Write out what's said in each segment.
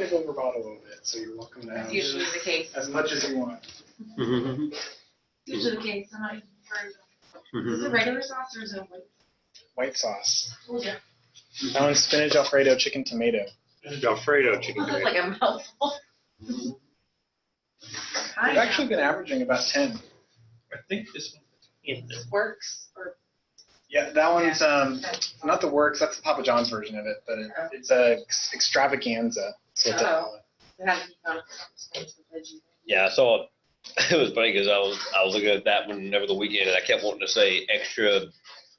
overbought a little bit, so you're welcome to That's usually the case. as much as you want. Usually the case, and I, for, is it regular sauce or is it white? White sauce. Oh, yeah. That one's spinach Alfredo chicken tomato. Alfredo chicken Looks like a mouthful. I've actually been averaging about ten. I think this one. in this. Works, or, Yeah, that one's um not the works. That's the Papa John's version of it, but it, it's a ex- extravaganza. That's what they it. it to be found for the veggie. Yeah, I saw it. It was funny because I was I was looking at that one over the weekend and I kept wanting to say extra,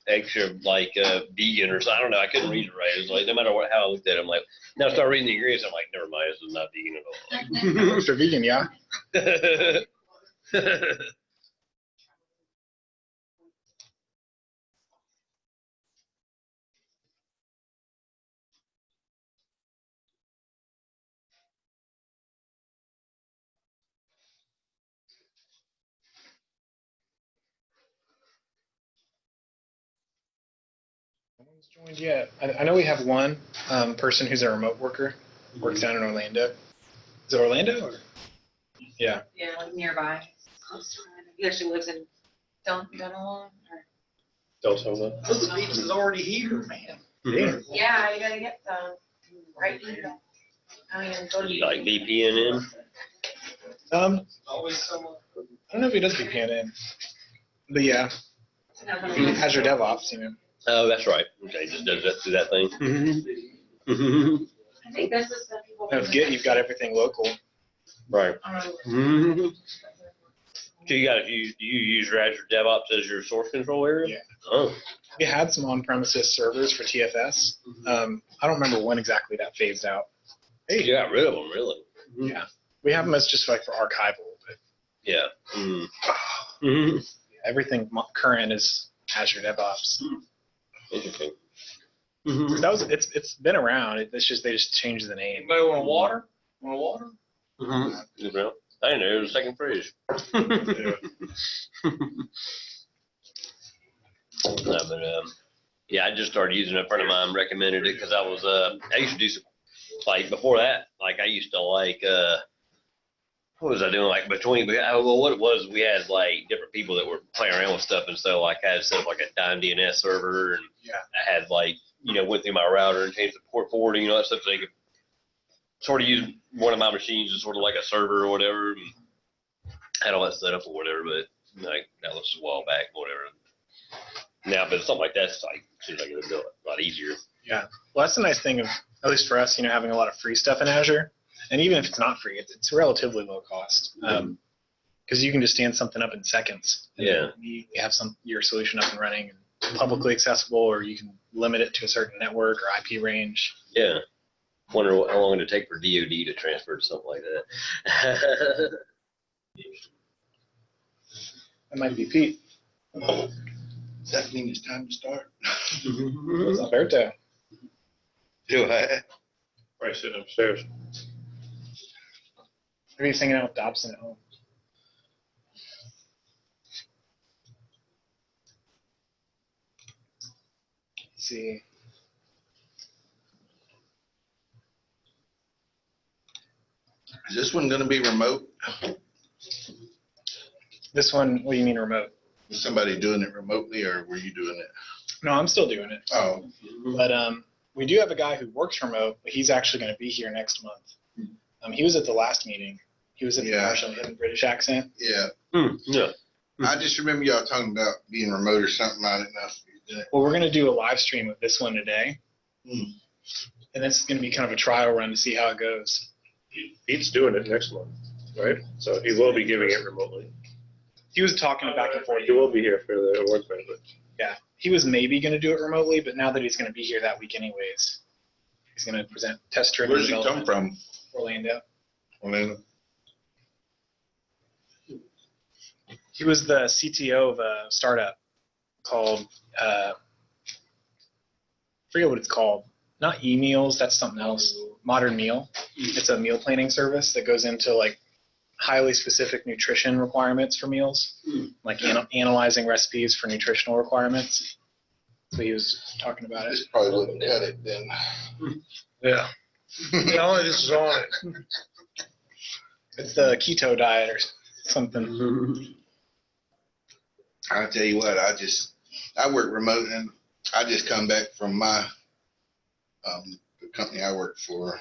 extra like uh, vegan or something. I don't know. I couldn't read it right. It was like no matter what how I looked at it, I'm like, now I start reading the ingredients. I'm like, never mind. This is not vegan at Extra vegan, yeah. all. Joined yet. I, I know we have one um, person who's a remote worker, works down in Orlando. Is it Orlando or? Yeah. Yeah, like nearby. Close to it. He actually lives in Dun, Dunnellon, or. Don't tell them. Oh, the pizza's already here, man. Mhm. Yeah, you gotta get the, right here. I mean, go to. You like VPN in? Um, Always someone. I don't know if he does VPN in, but yeah, Azure DevOps, you know. Oh, that's right. Okay, just does that do that thing. Mhm. I think this is the people. Now with Git, you've got everything local. right. Mhm. So you got you do you use your Azure DevOps as your source control area? Yeah. Oh. We had some on-premises servers for TFS. Um, I don't remember when exactly that phased out. Hey, you got rid of them, really? Yeah, we have them as just like for archival, but Yeah. Mm. Mhm. everything mo- current is Azure DevOps. Interesting. That was it's it's been around. It's just they just changed the name. Anybody want water? Want water? Mm -hmm. You I didn't know it was a second fridge. No, but um, yeah, I just started using it. A friend of mine recommended it because I was uh, I used to do some like before that. Like I used to like uh, what was I doing? Like between, oh, well, what it was, we had like different people that were playing around with stuff, and so like I had set up like a Dyn DNS server, and Yeah. I had like you know went through my router and changed the port forwarding, and all that stuff, so they could sort of use one of my machines as sort of like a server or whatever. And had all that set up or whatever, but like that was a while back, or whatever. Now, but something like that's like seems like it'll do it a lot easier. Yeah, well, that's the nice thing of at least for us, you know, having a lot of free stuff in Azure, and even if it's not free, it's, it's relatively low cost mm-hmm. um, because you can just stand something up in seconds. and Yeah. You have some your solution up and running and publicly accessible, or you can limit it to a certain network or IP range. Yeah. Wonder what, how long it'd take for DoD to transfer to something like that. That might be Pete. Does that mean it's time to start? It's Alberto. Do I? Probably sitting upstairs. He's hanging out with Dobson at home. Let's see. Is this one gonna be remote? This one, what do you mean remote? Was somebody doing it remotely or were you doing it? No, I'm still doing it. Oh, But um, we do have a guy who works remote, but he's actually going to be here next month. Um, he was at the last meeting. He was at the Yeah. commercial. He had a British accent. yeah. Hmm, yeah. I just remember y'all talking about being remote or something. I didn't know if you did it. Well, we're going to do a live stream of this one today. Hmm. And this is going to be kind of a trial run to see how it goes. Pete's doing it next month, right? So he will be giving it remotely. He was talking back and forth. He will be here for the award thing, but He was maybe going to do it remotely, but now that he's going to be here that week anyways, he's going to present test driven Where's he come development from? Orlando. Orlando? He was the CTO of a startup called, uh, forget what it's called. Not e-meals, that's something else. Modern Meal. It's a meal planning service that goes into like highly specific nutrition requirements for meals, like ana- analyzing recipes for nutritional requirements. So he was talking about it. This probably wouldn't cut it then. Yeah. Tell me this is on it. It's the keto diet or something. I'll tell you what, I just, I work remote and I just come back from my, um, the company I work for.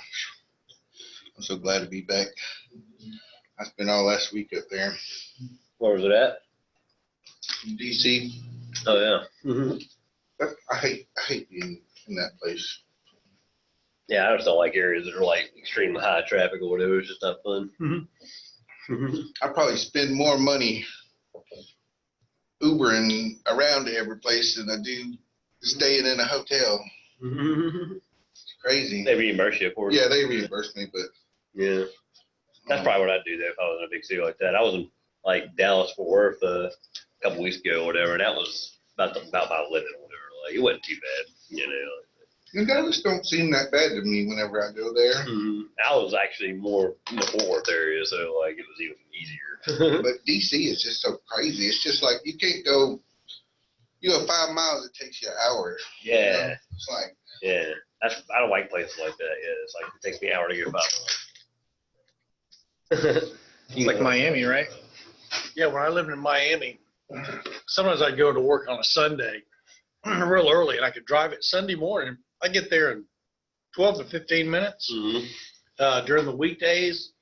I'm so glad to be back. I spent all last week up there Where was it at? DC. Oh, yeah. Mm-hmm. But I hate, I hate being in that place. Yeah, I just don't like areas that are like extremely high traffic or whatever. It's just not fun. Mm-hmm. Mm-hmm. I probably spend more money Ubering around to every place than I do staying in a hotel. It's crazy. They reimburse you, of course. Yeah, they reimburse me, but. Yeah. That's probably what I'd do though if I was in a big city like that. I was in like Dallas, Fort Worth uh, a couple weeks ago or whatever, and that was about the, about my limit or whatever. Like it wasn't too bad, you know. And Dallas don't seem that bad to me whenever I go there. Hmm. I was actually more in the Fort Worth area, so like it was even easier. But DC is just so crazy. It's just like you can't go. You go five miles, it takes you an hour. you yeah, know? It's like yeah. That's I don't like places like that. Yeah, it's like it takes me an hour to get about. It's like Miami, right? Yeah, when I lived in Miami, sometimes I'd go to work on a Sunday real early and I could drive it Sunday morning. I get there in 12 to 15 minutes. Mhm. Uh, during the weekdays,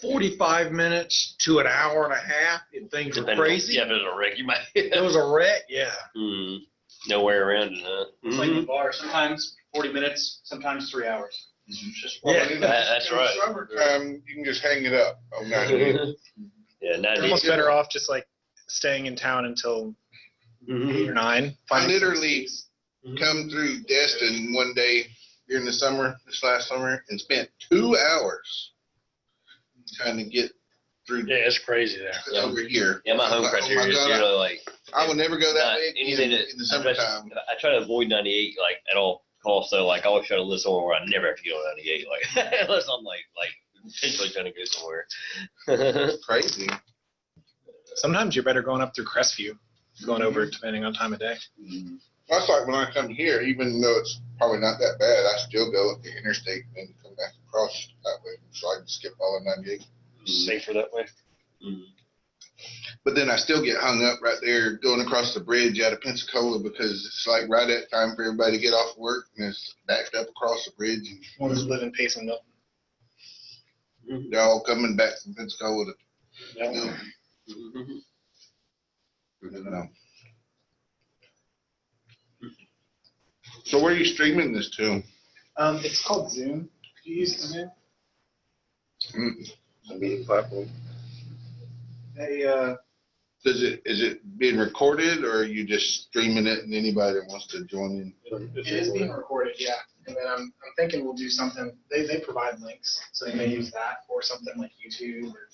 45 minutes to an hour and a half if things are Depending on- crazy. Yeah, if there's a wreck, you might. It was a wreck, yeah. Mhm. No way around it, huh? It's like the Mhm. bar, sometimes forty minutes, sometimes three hours. It's just. Yeah. That- that's in right. Summertime, you can just hang it up. Oh, yeah, You're 90. almost better off just like staying in town until eight or nine. I literally seats. Mm-hmm. come through Destin one day during the summer, this last summer, and spent two hours trying to get through Yeah, it's crazy there. Yeah. over here. Yeah, my home Like, oh my criteria is God, usually like I would never go that not way anything in, that in the I try- summertime. I try to avoid 98 like at all costs. So like I always try to live somewhere where I never have to go on 98, like unless I'm like like intentionally trying to go somewhere. Crazy. Sometimes you're better going up through Crestview, going over mm-hmm. depending on time of day. Mm-hmm. That's like when I come here, even though it's probably not that bad, I still go up the interstate and then come back across that way, so I can skip all of ninety-eight. Mm-hmm. Safer that way. Mm-hmm. But then I still get hung up right there going across the bridge out of Pensacola because it's like right at time for everybody to get off work and it's backed up across the bridge and Ones that live in Pace and Milton. Mm-hmm. they're all coming back from Pensacola to, Yeah. you know. So where are you streaming this to? Um, it's called Zoom. Do you use Zoom? Mm, A meeting platform. They, uh, Does it, is it being recorded or are you just streaming it and anybody that wants to join in? it is being recorded, yeah. And then I'm, I'm thinking we'll do something, they, they provide links, so they may use that or something like YouTube or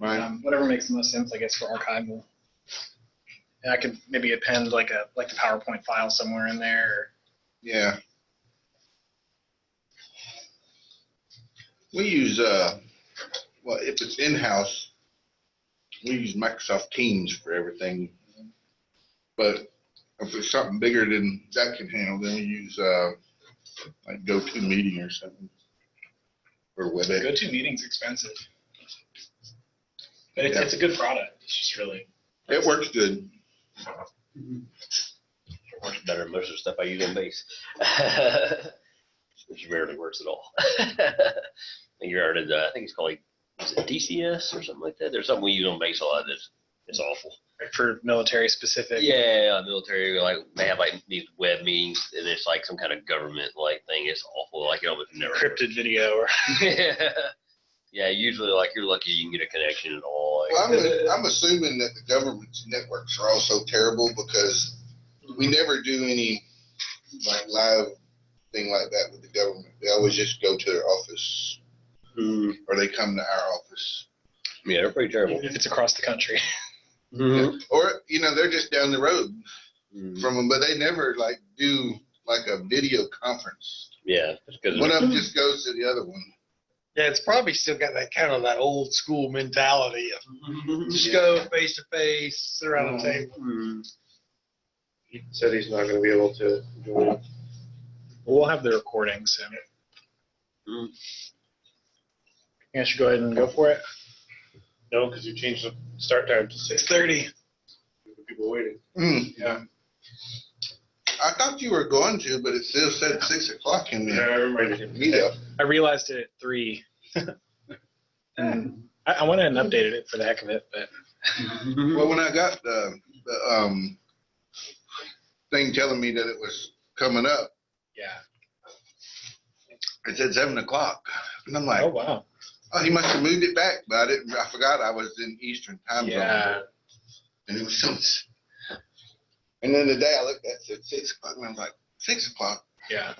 Right? um, whatever makes the most sense, I guess, for archival. And I could maybe append like a, like a PowerPoint file somewhere in there. Yeah. We use, uh, well, if it's in-house, we use Microsoft Teams for everything. But if it's something bigger than that can handle, then we use, uh, like GoToMeeting or something. Or Or WebEx. GoToMeeting's expensive. But it's, Yeah. it's a good product. It's just really. It works good. It works better than most of the stuff I use on base. Which rarely works at all. I think you heard it, uh, I think it's called like, is it DCS or something like that? There's something we use on base a lot that's, it's awful. For military specific. Yeah, military, like, they have like these web meetings and it's like some kind of government like thing. It's awful, like, it almost never. Encrypted video or. Yeah. Yeah, usually like you're lucky you can get a connection at all. Well, I'm, I'm assuming that the government's networks are also terrible because we never do any like live thing like that with the government. They always just go to their office Hmm. or they come to our office. yeah, they're pretty terrible. Even if it's across the country. Mhm. Or, you know, they're just down the road Mhm. from them, but they never like do like a video conference. Yeah, because One of them just goes to the other one. Yeah, it's probably still got that kind of that old school mentality of just go face to face, sit around the table. He said he's not gonna be able to join. We'll have the recording soon. Mm. You guys should go ahead and go for it. No, because you changed the start time to six. Six thirty. People waiting. Hmm, Yeah. I thought you were going to, but it still said six o'clock in there. Yeah, the I reminded him. meetup. I realized it at three. and I, I went ahead and updated it for the heck of it, but Well, when I got the, the, um, thing telling me that it was coming up, yeah. it said seven o'clock. And I'm like, Oh wow. oh, he must have moved it back, but I didn't, I forgot I was in Eastern time zone. Yeah. And it was some, and then the day I looked at it said six o'clock, and I was like, six o'clock? Yeah.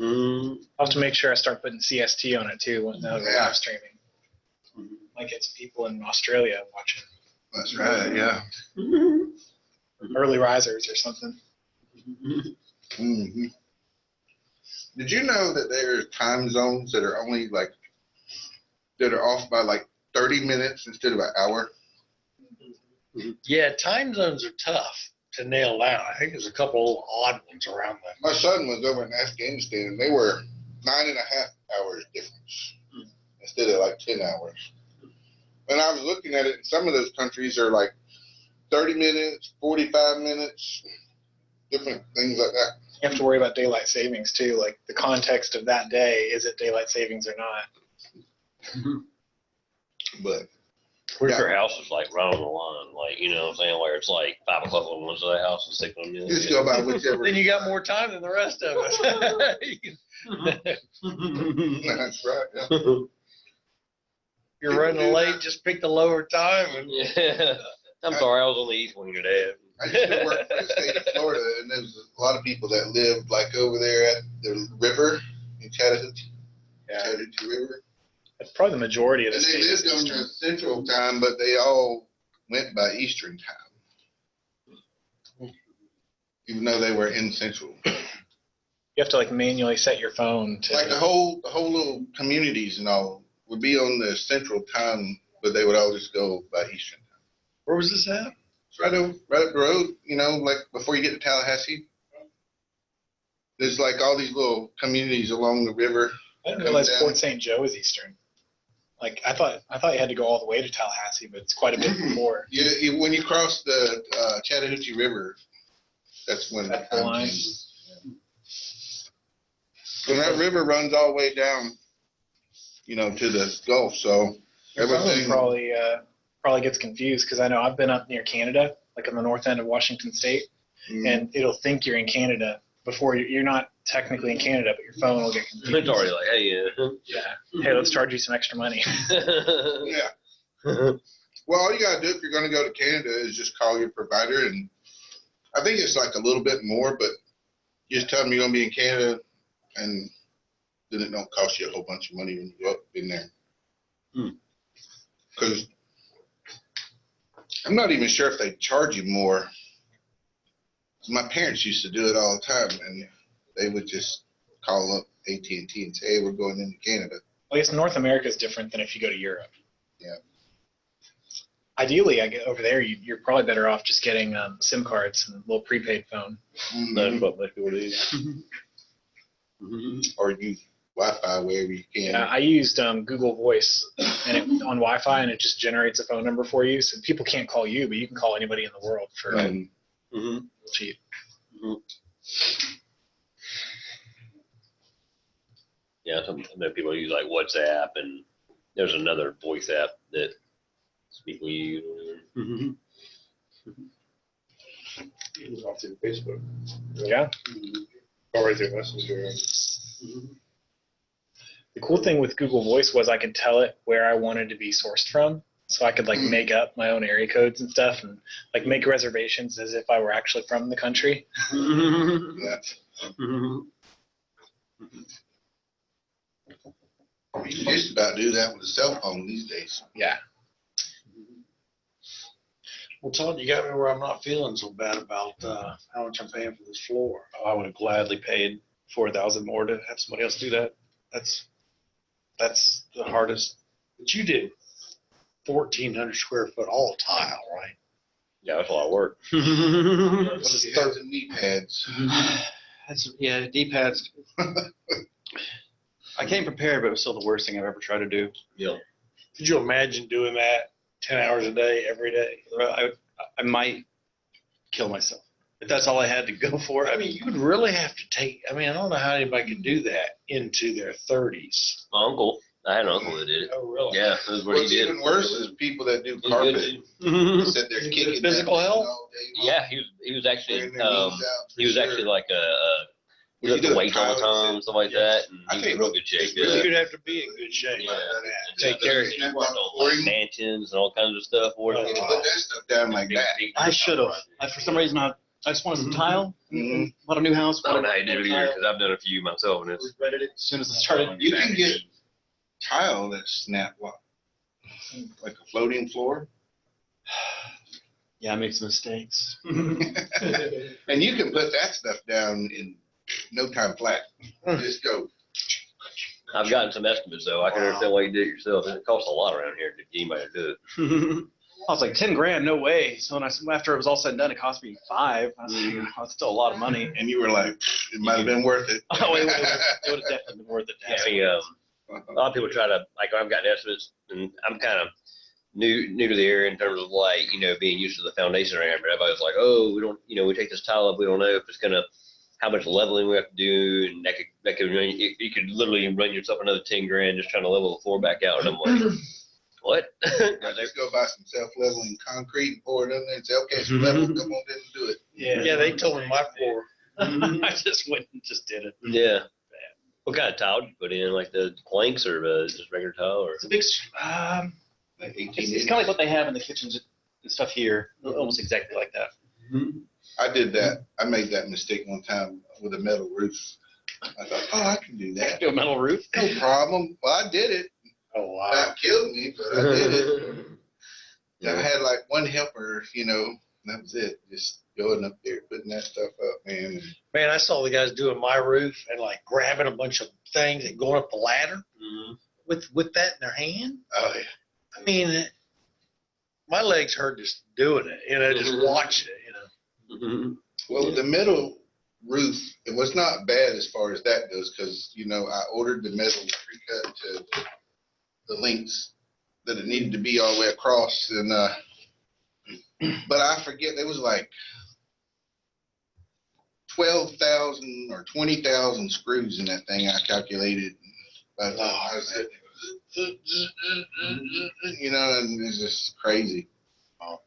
Mm. I'll have to make sure I start putting CST on it too when now we're Yeah. live streaming. Might get some people in Australia watching That's right, yeah. early risers or something. hmm Did you know that there are time zones that are only like, that are off by like thirty minutes instead of an hour? Yeah, time zones are tough to nail down. I think there's a couple odd ones around that. My son was over in Afghanistan and they were nine and a half hours difference hmm. instead of like ten hours. And I was looking at it, and some of those countries are like thirty minutes, forty-five minutes, different things like that. You have to worry about daylight savings too, like the context of that day, is it daylight savings or not? But What if your house is like right on the line, like, you know what I'm saying, where it's like five o'clock on one side of the house and six on the other? just go by whichever. Then you got more time than the rest of us. That's right. Yeah. You're running late, just pick the lower time and Yeah. I'm sorry, I was on the east wing today. I used to work for the state of Florida, and there's a lot of people that lived like over there at the river in Chattahoochee, Yeah. Chattahoochee River. That's probably the majority of the And they states. lived on Eastern. the central time, but they all went by Eastern time. Even though they were in central. You have to like manually set your phone to. Like the whole, the whole little communities and all would be on the central time, but they would all just go by Eastern. Time. Where was this at? It's right over, right up the road, you know, like before you get to Tallahassee. There's like all these little communities along the river. I didn't realize down. Port St. Joe is Eastern. Like I thought, I thought you had to go all the way to Tallahassee, but it's quite a bit before. You, you, when you cross the uh, Chattahoochee River, that's when the That's the line. changes. And that river runs all the way down, you know, to the Gulf, so everything. probably uh, probably gets confused because I know I've been up near Canada, like on the north end of Washington State, Mm, and it'll think you're in Canada before you're, you're not technically in Canada, but your phone will get confused. It's already like, hey, yeah. Yeah. Hey, let's charge you some extra money. Yeah, well, all you gotta do if you're gonna go to Canada is just call your provider and I think it's like a little bit more, but you just tell them you're gonna be in Canada and then it don't cost you a whole bunch of money when you go up in there. Hmm. Cause I'm not even sure if they charge you more. My parents used to do it all the time and they would just call up AT&T and say, hey, we're going into Canada. Well, I guess North America is different than if you go to Europe. Yeah. Ideally, I get over there, you, you're probably better off just getting um, SIM cards and a little prepaid phone. Mhm. That's what most people do. or use Wi-Fi wherever you can. Yeah, I used um, Google Voice and it, on Wi-Fi, and it just generates a phone number for you. So people can't call you, but you can call anybody in the world for Um, Mhm. cheap. Mm-hmm. Yeah, some, I people use like WhatsApp and there's another voice app that people use. It was off through Facebook. Yeah. Or right through Messenger. Mm-hmm. The cool thing with Google Voice was I could tell it where I wanted to be sourced from. So I could like Mm. make up my own area codes and stuff and like make reservations as if I were actually from the country. yeah. You can just about do that with a cell phone these days. Yeah. Well, Todd, you got me where I'm not feeling so bad about, uh, how much I'm paying for this floor. I would have gladly paid four thousand more to have somebody else do that. That's, that's the hardest. But you did fourteen hundred square foot all tile, right? Yeah, that's a lot of work. It has the knee pads. That's, yeah, D-pads. I came prepared, but it was still the worst thing I've ever tried to do. Yeah. Could you imagine doing that ten hours a day, every day? I, I might kill myself if that's all I had to go for. I mean, you would really have to take, I mean, I don't know how anybody could do that into their thirties. My uncle, I had an uncle that did it. Oh, really? Yeah, that was what he What's did. even worse is people that do He was good, carpet, too. sit there Is it kicking. physical that health? all day long, Yeah, he was, he was actually, wearing their um, out for he was sure. actually like a, uh, he When was you at the do a weights all the tile, time, stuff like that, and I he was tell in you real what, good shape. it's really yeah. You'd have to be in good shape. Yeah. Take care of you. Snap Worked on for like him. mansions and all kinds of stuff. for Oh, it. You can put that stuff down like that. I should have. I, for some reason, I, I just wanted some tile. Mhm. Bought a new house. I don't know how you did it either, because I've done a few myself, and it's. Regretted it as soon as I started. You can get tile that snap lock, like a floating floor. Yeah, I made some mistakes. And you can put that stuff down in no time flat. Just go. I've gotten some estimates though. I can understand why you did it yourself. It costs a lot around here to get anybody to do it. I was like, ten grand, no way. So when I, after it was all said and done, it cost me five. I was like, oh, still a lot of money. And you were like, it might have been worth it. Oh, it, would have definitely been worth it. to have I mean, um, a lot of people try to like I've gotten estimates, and I'm kind of new new to the area in terms of like you know being used to the foundation around. But everybody's like, oh, we don't, you know, we take this tile up, we don't know if it's gonna how much leveling we have to do, and that could that could run you, you could literally run yourself another ten grand just trying to level the floor back out. And I'm like, what? I just go buy some self-leveling concrete and pour it in there and say, okay, it's mm-hmm. level, come on, in and do it. Yeah. Yeah, they told me my floor. Mm-hmm. I just went and just did it. yeah. What kind of tile did you put in? Like the planks or uh, just regular tile or? It's a big, s- um, Like it's, 18 it's kind of like what they have in the kitchens and stuff here, almost exactly like that. I did that. I made that mistake one time with a metal roof. I thought, oh, I can do that. Do a metal roof. No problem. Well, I did it. Oh, wow. That killed me, but I did it. And I had like one helper, you know, and that was it. Just going up there, putting that stuff up, man. Man, I saw the guys doing my roof and like grabbing a bunch of things and going up the ladder Mhm. with, with that in their hand. Oh, yeah. I mean, my legs hurt just doing it, you know, just watching it, you know. Mhm. Well, the middle roof, it was not bad as far as that goes, because, you know, I ordered the metal pre-cut to the lengths that it needed to be all the way across, and, uh, but I forget, it was like twelve thousand or twenty thousand screws in that thing, I calculated. But, oh, I was, you know, and it's just crazy. Oh,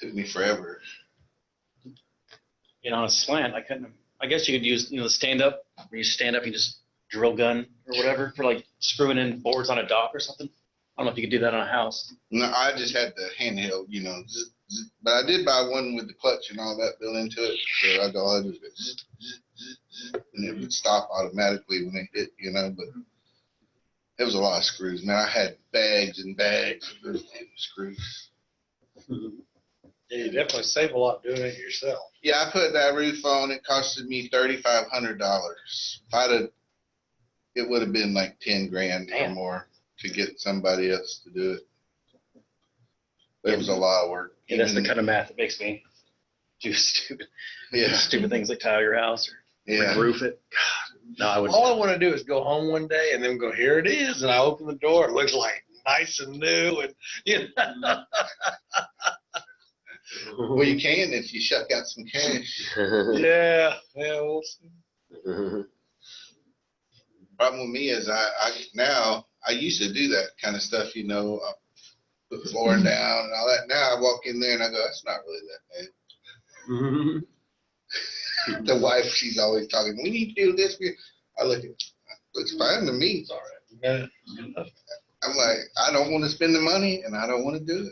Took me forever. You know, on a slant, I couldn't. I guess you could use, you know, the stand up, where you stand up, you just drill gun or whatever for like screwing in boards on a dock or something. I don't know if you could do that on a house. No, I just had the handheld, you know, zzz. But I did buy one with the clutch and all that built into it. So I all I do is and it would stop automatically when it hit, you know. But it was a lot of screws, man. I had bags and bags of those damn screws. Yeah, you definitely save a lot doing it yourself. Yeah, I put that roof on. It costed me thirty five hundred dollars. If I'd have, it would have been like ten grand or more to get somebody else to do it. It was a lot of work. Yeah, that's the Even- kind of math that makes me do stupid, Yeah, stupid things like tile your house or yeah. roof it. God, no, I would. All I want to do is go home one day and then go, here it is. And I open the door. It looks like nice and new. And, you know, Well, you can if you shuck out some cash. yeah, yeah, we'll see. Problem with me is I, I now I used to do that kind of stuff, you know, uh, put the floor down and all that. Now I walk in there and I go, that's not really that bad. Mm-hmm. The wife, she's always talking. We need to do this. I look at, looks fine to me. It's all right. Yeah. I'm like, I don't want to spend the money and I don't want to do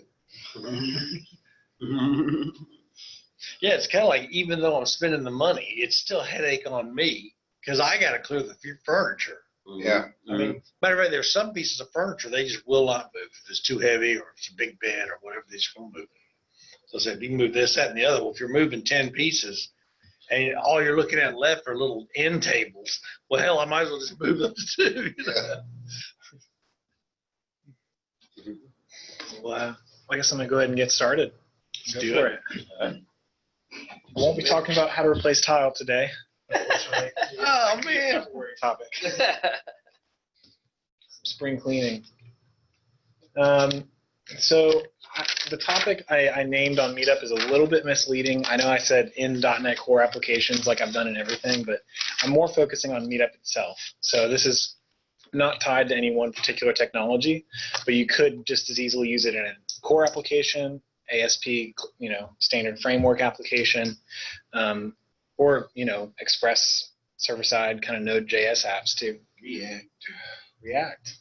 it. Yeah, it's kind of like even though I'm spending the money, it's still headache on me because I got to clear the furniture. Yeah. I mean, matter of fact, there's some pieces of furniture they just will not move if it's too heavy or it's a big bed or whatever. They just won't move. So I said, you can move this, that, and the other. Well, if you're moving ten pieces and all you're looking at left are little end tables, well, hell, I might as well just move those two. You know? Well, I guess I'm gonna go ahead and get started. Let's Go do for it. I won't be talking about how to replace tile today. Unfortunately. Oh, man. Topic. Spring cleaning. Um, so I- the topic I, I named on Meetup is a little bit misleading. I know I said in .NET Core applications like I've done in everything, but I'm more focusing on Meetup itself. So this is not tied to any one particular technology, but you could just as easily use it in a core application, ASP, you know, standard framework application, um, or you know, Express server-side kind of Node.js apps too. React. React.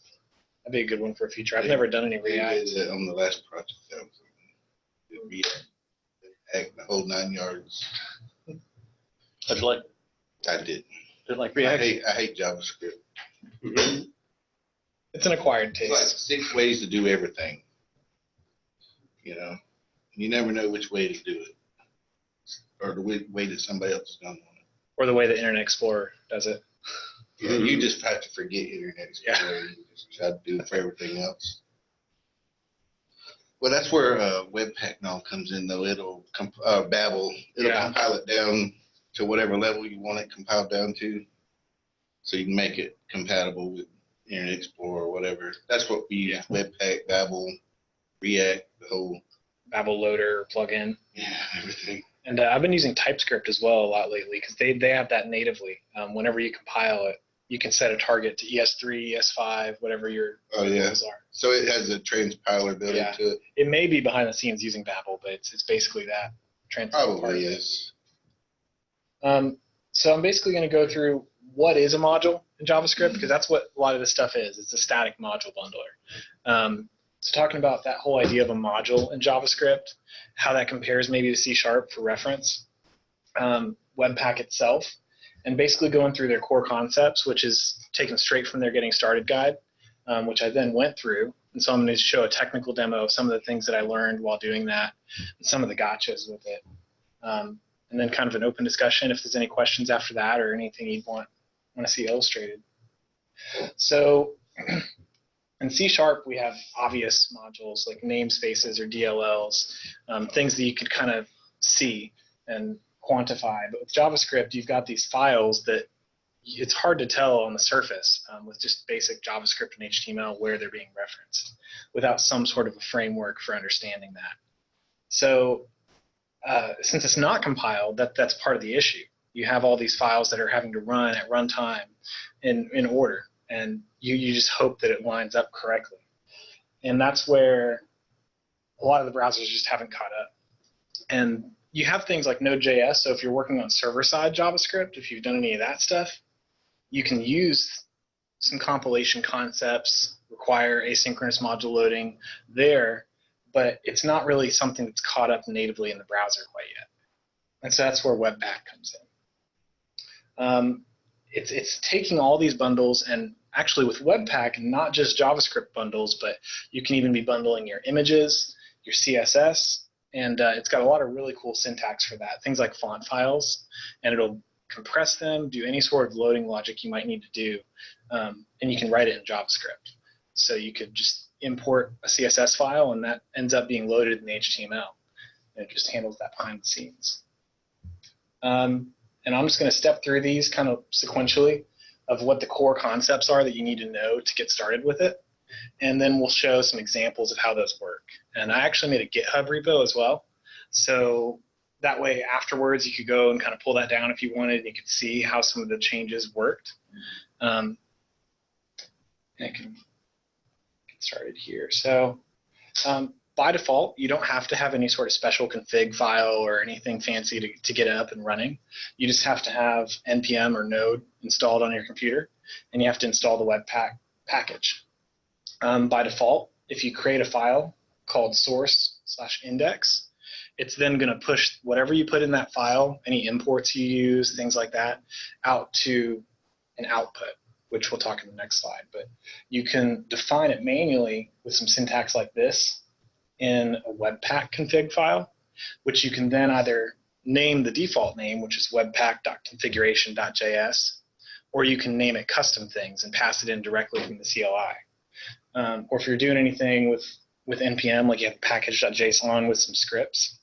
That'd be a good one for a future. I've never done any We React. did it uh, on the last project. that was on. Did React. Act the whole nine yards. I'd like, I did. I'd like I React. hate, I hate JavaScript. It's an acquired It's like taste. six ways to do everything. You know, you never know which way to do it. Or the way, way that somebody else is gonna want Or the way the Internet Explorer does it. it. You just have to forget Internet Explorer. You just try to do it for everything else. Well, that's where, uh, Webpack now comes in though. It'll, comp- uh, Babel, it'll Yeah. compile it down to whatever level you want it compiled down to. So you can make it compatible with Internet Explorer or whatever. That's what we use, Webpack, Babel, React, the whole, Babel loader plugin. yeah, everything. And uh, I've been using TypeScript as well a lot lately because they, they have that natively. Um, whenever you compile it, you can set a target to E ES3, ES5, whatever your Oh, yeah. goals are. So it has a transpiler built Yeah. into it? It may be behind the scenes using Babel, but it's, it's basically that. Probably is. Um, so I'm basically going to go through what is a module in JavaScript because that's what a lot of this stuff is. It's a static module bundler. Um, talking about that whole idea of a module in JavaScript, how that compares maybe to C Sharp for reference, um, Webpack itself, and basically going through their core concepts, which is taken straight from their Getting Started guide, um, which I then went through. And so I'm going to show a technical demo of some of the things that I learned while doing that, and some of the gotchas with it. Um, and then kind of an open discussion if there's any questions after that or anything you'd want want to see illustrated. So in C Sharp, we have obvious modules like namespaces or DLLs, um, things that you could kind of see and quantify. But with JavaScript, you've got these files that it's hard to tell on the surface um, with just basic JavaScript and HTML where they're being referenced without some sort of a framework for understanding that. So uh, since it's not compiled, that, that's part of the issue. You have all these files that are having to run at runtime in, in order, and you, you just hope that it lines up correctly. And that's where a lot of the browsers just haven't caught up. And you have things like Node.js, so if you're working on server-side JavaScript, if you've done any of that stuff, you can use some compilation concepts, require asynchronous module loading there, but it's not really something that's caught up natively in the browser quite yet. And so that's where Webpack comes in. Um, it's, it's taking all these bundles and actually with Webpack, not just JavaScript bundles, but you can even be bundling your images, your CSS, and uh, it's got a lot of really cool syntax for that. Things like font files, and it'll compress them, do any sort of loading logic you might need to do, um, and you can write it in JavaScript. So you could just import a CSS file, and that ends up being loaded in HTML. And it just handles that behind the scenes. Um, and I'm just going to step through these kind of sequentially of what the core concepts are that you need to know to get started with it. And then we'll show some examples of how those work. And I actually made a GitHub repo as well. So that way afterwards you could go and kind of pull that down if you wanted and you could see how some of the changes worked. Um, and I can get started here. So um, by default, you don't have to have any sort of special config file or anything fancy to, to get it up and running. You just have to have npm or node installed on your computer, and you have to install the Webpack package. Um, by default, if you create a file called source slash index, it's then going to push whatever you put in that file, any imports you use, things like that, out to an output, which we'll talk in the next slide. But you can define it manually with some syntax like this in a Webpack config file, which you can then either name the default name, which is webpack.configuration.js, or you can name it custom things and pass it in directly from the CLI. Um, or if you're doing anything with, with NPM, like you have package.json with some scripts,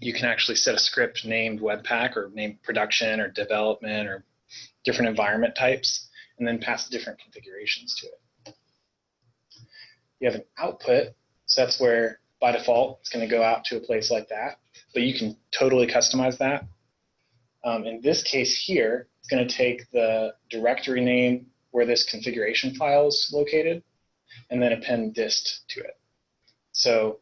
you can actually set a script named Webpack or named production or development or different environment types, and then pass different configurations to it. You have an output, so that's where by default it's going to go out to a place like that, but you can totally customize that. Um, in this case here, it's going to take the directory name where this configuration file is located, and then append dist to it. So,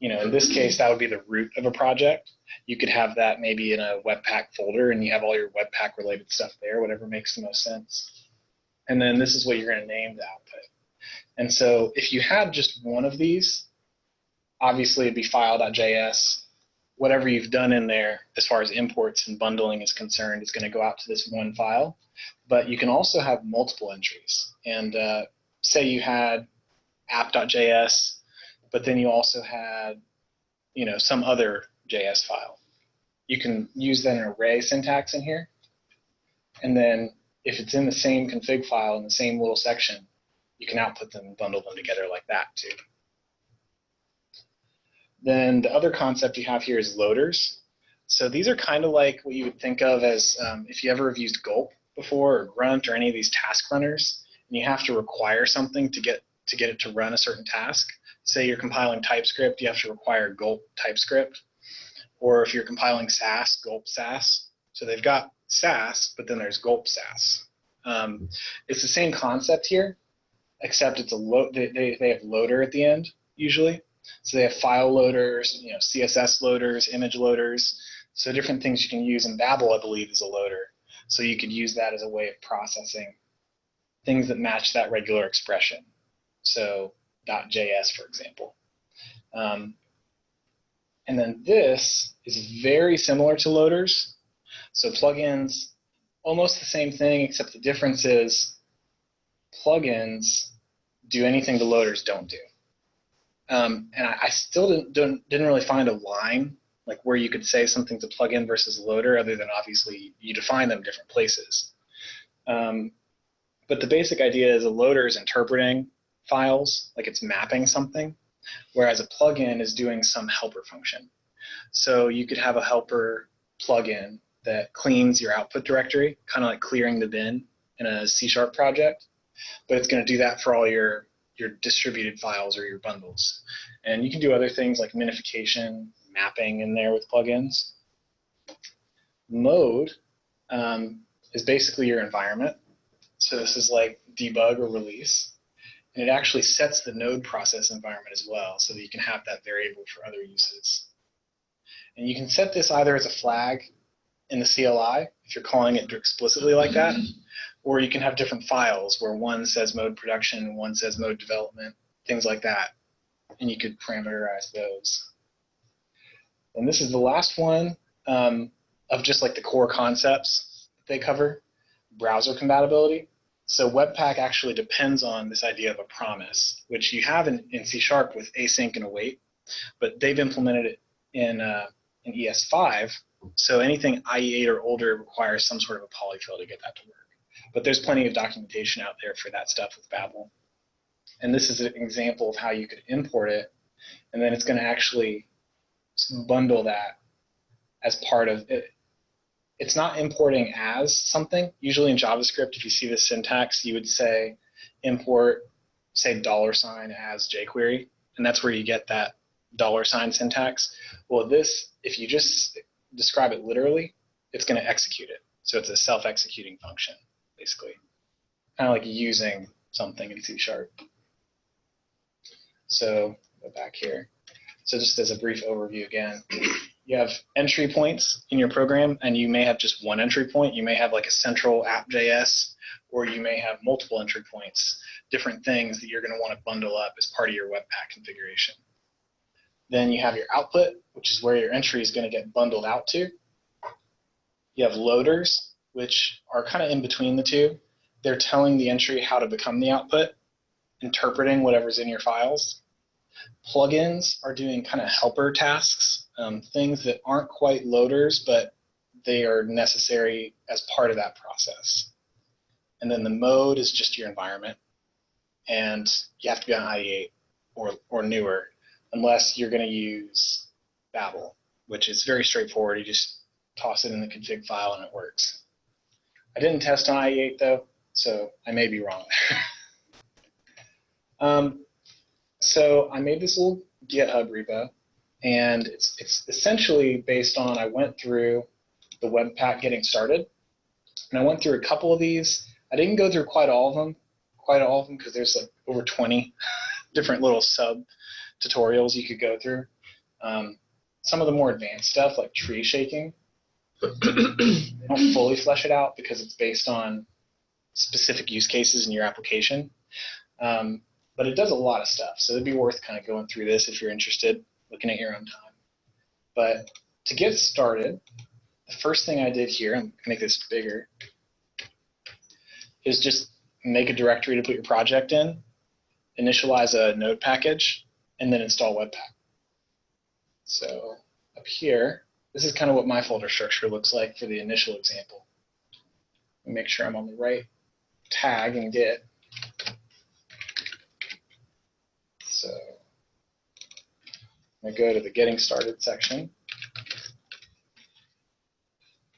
you know, in this case, that would be the root of a project. You could have that maybe in a Webpack folder, and you have all your Webpack related stuff there, whatever makes the most sense. And then this is what you're going to name the output. And so if you had just one of these, obviously it'd be file.js. Whatever you've done in there as far as imports and bundling is concerned is going to go out to this one file. But you can also have multiple entries. And uh, say you had app.js, but then you also had, you know, some other JS file. You can use that an array syntax in here. And then if it's in the same config file in the same little section, you can output them and bundle them together like that too. Then the other concept you have here is loaders. So these are kind of like what you would think of as um, if you ever have used Gulp before or Grunt or any of these task runners, and you have to require something to get to get it to run a certain task. Say you're compiling TypeScript, you have to require Gulp TypeScript, or if you're compiling Sass, Gulp Sass. So they've got Sass, but then there's Gulp Sass. Um, it's the same concept here, except it's a they, they, they have loader at the end usually. So they have file loaders, you know, CSS loaders, image loaders. So different things you can use. And Babel, I believe, is a loader. So you could use that as a way of processing things that match that regular expression. So .js, for example. Um, and then this is very similar to loaders. So plugins, almost the same thing, except the difference is plugins do anything the loaders don't do. Um, and I, I still didn't, didn't, didn't really find a line like where you could say something's a plugin versus a loader, other than obviously you define them different places. Um, but the basic idea is a loader is interpreting files, like it's mapping something, whereas a plugin is doing some helper function. So you could have a helper plugin that cleans your output directory, kind of like clearing the bin in a C sharp project, but it's going to do that for all your your distributed files or your bundles. And you can do other things like minification, mapping in there with plugins. Mode um, is basically your environment. So this is like debug or release. And it actually sets the node process environment as well so that you can have that variable for other uses. And you can set this either as a flag in the CLI, if you're calling it explicitly like that, or you can have different files where one says mode production, one says mode development, things like that. And you could parameterize those. And this is the last one um, of just like the core concepts they cover, browser compatibility. So Webpack actually depends on this idea of a promise, which you have in, in C Sharp with async and await, but they've implemented it in, uh, in ES5. So anything IE8 or older requires some sort of a polyfill to get that to work. But there's plenty of documentation out there for that stuff with Babel. And this is an example of how you could import it, and then it's going to actually bundle that as part of it. It's not importing as something. Usually in JavaScript, if you see this syntax, you would say import, say dollar sign as jQuery, and that's where you get that dollar sign syntax. Well, this, if you just describe it literally, it's going to execute it. So it's a self-executing function, basically. Kind of like using something in C Sharp. So go back here. So just as a brief overview again, you have entry points in your program, and you may have just one entry point. You may have like a central app.js, or you may have multiple entry points, different things that you're going to want to bundle up as part of your Webpack configuration. Then you have your output, which is where your entry is going to get bundled out to. You have loaders, which are kind of in between the two. They're telling the entry how to become the output, interpreting whatever's in your files. Plugins are doing kind of helper tasks, um, things that aren't quite loaders, but they are necessary as part of that process. And then the mode is just your environment. And you have to be on IE8 or, or newer, unless you're going to use Babel. which is very straightforward. You just toss it in the config file and it works. I didn't test on IE8 though, so I may be wrong. um, so I made this little GitHub repo, and it's it's essentially based on I went through the Webpack getting started, and I went through a couple of these. I didn't go through quite all of them, quite all of them because there's like over 20 different little sub tutorials you could go through. Um, some of the more advanced stuff like tree shaking, they don't fully flesh it out because it's based on specific use cases in your application. Um, but it does a lot of stuff. So it'd be worth kind of going through this if you're interested, looking at your own time. But to get started, the first thing I did here, I'm going to make this bigger, is just make a directory to put your project in, initialize a node package, and then install Webpack. So up here, this is kind of what my folder structure looks like for the initial example. Make sure I'm on the right tag in Git. So I go to the getting started section.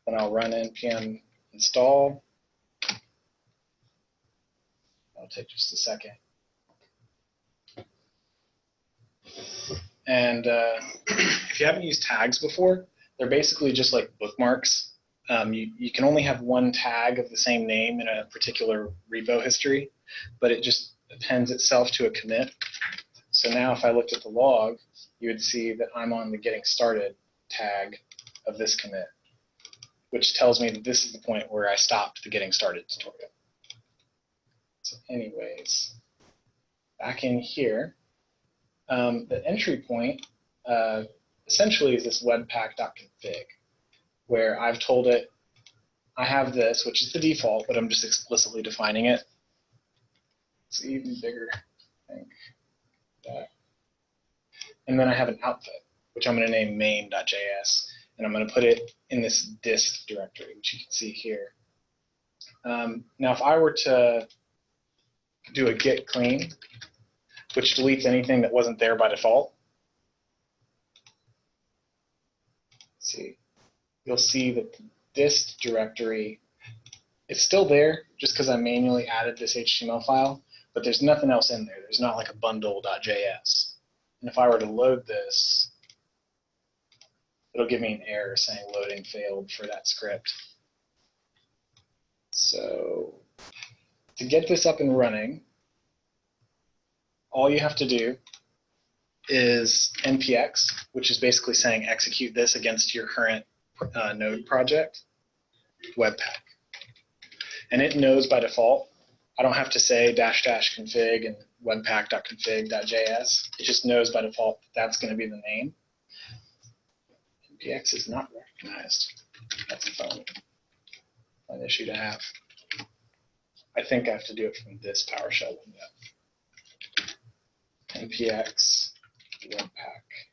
Then I'll run npm install. That'll take just a second. And uh, if you haven't used tags before, they're basically just like bookmarks. Um, you, you can only have one tag of the same name in a particular repo history, but it just appends itself to a commit. So now if I looked at the log, you would see that I'm on the getting started tag of this commit, which tells me that this is the point where I stopped the getting started tutorial. So anyways, back in here, um, the entry point uh, essentially is this webpack.config, where I've told it I have this, which is the default, but I'm just explicitly defining it. It's even bigger, I think. That. And then I have an output, which I'm going to name main.js, and I'm going to put it in this dist directory, which you can see here. Um, now, if I were to do a git clean, which deletes anything that wasn't there by default, see, you'll see that the dist directory, is still there just because I manually added this HTML file, but there's nothing else in there. There's not like a bundle.js. And if I were to load this, it'll give me an error saying loading failed for that script. So to get this up and running, all you have to do is npx, which is basically saying execute this against your current uh, node project, webpack. And it knows by default. I don't have to say dash dash config and webpack.config.js. It just knows by default that that's going to be the name. npx is not recognized. That's a fun, fun issue to have. I think I have to do it from this PowerShell window. npx webpack.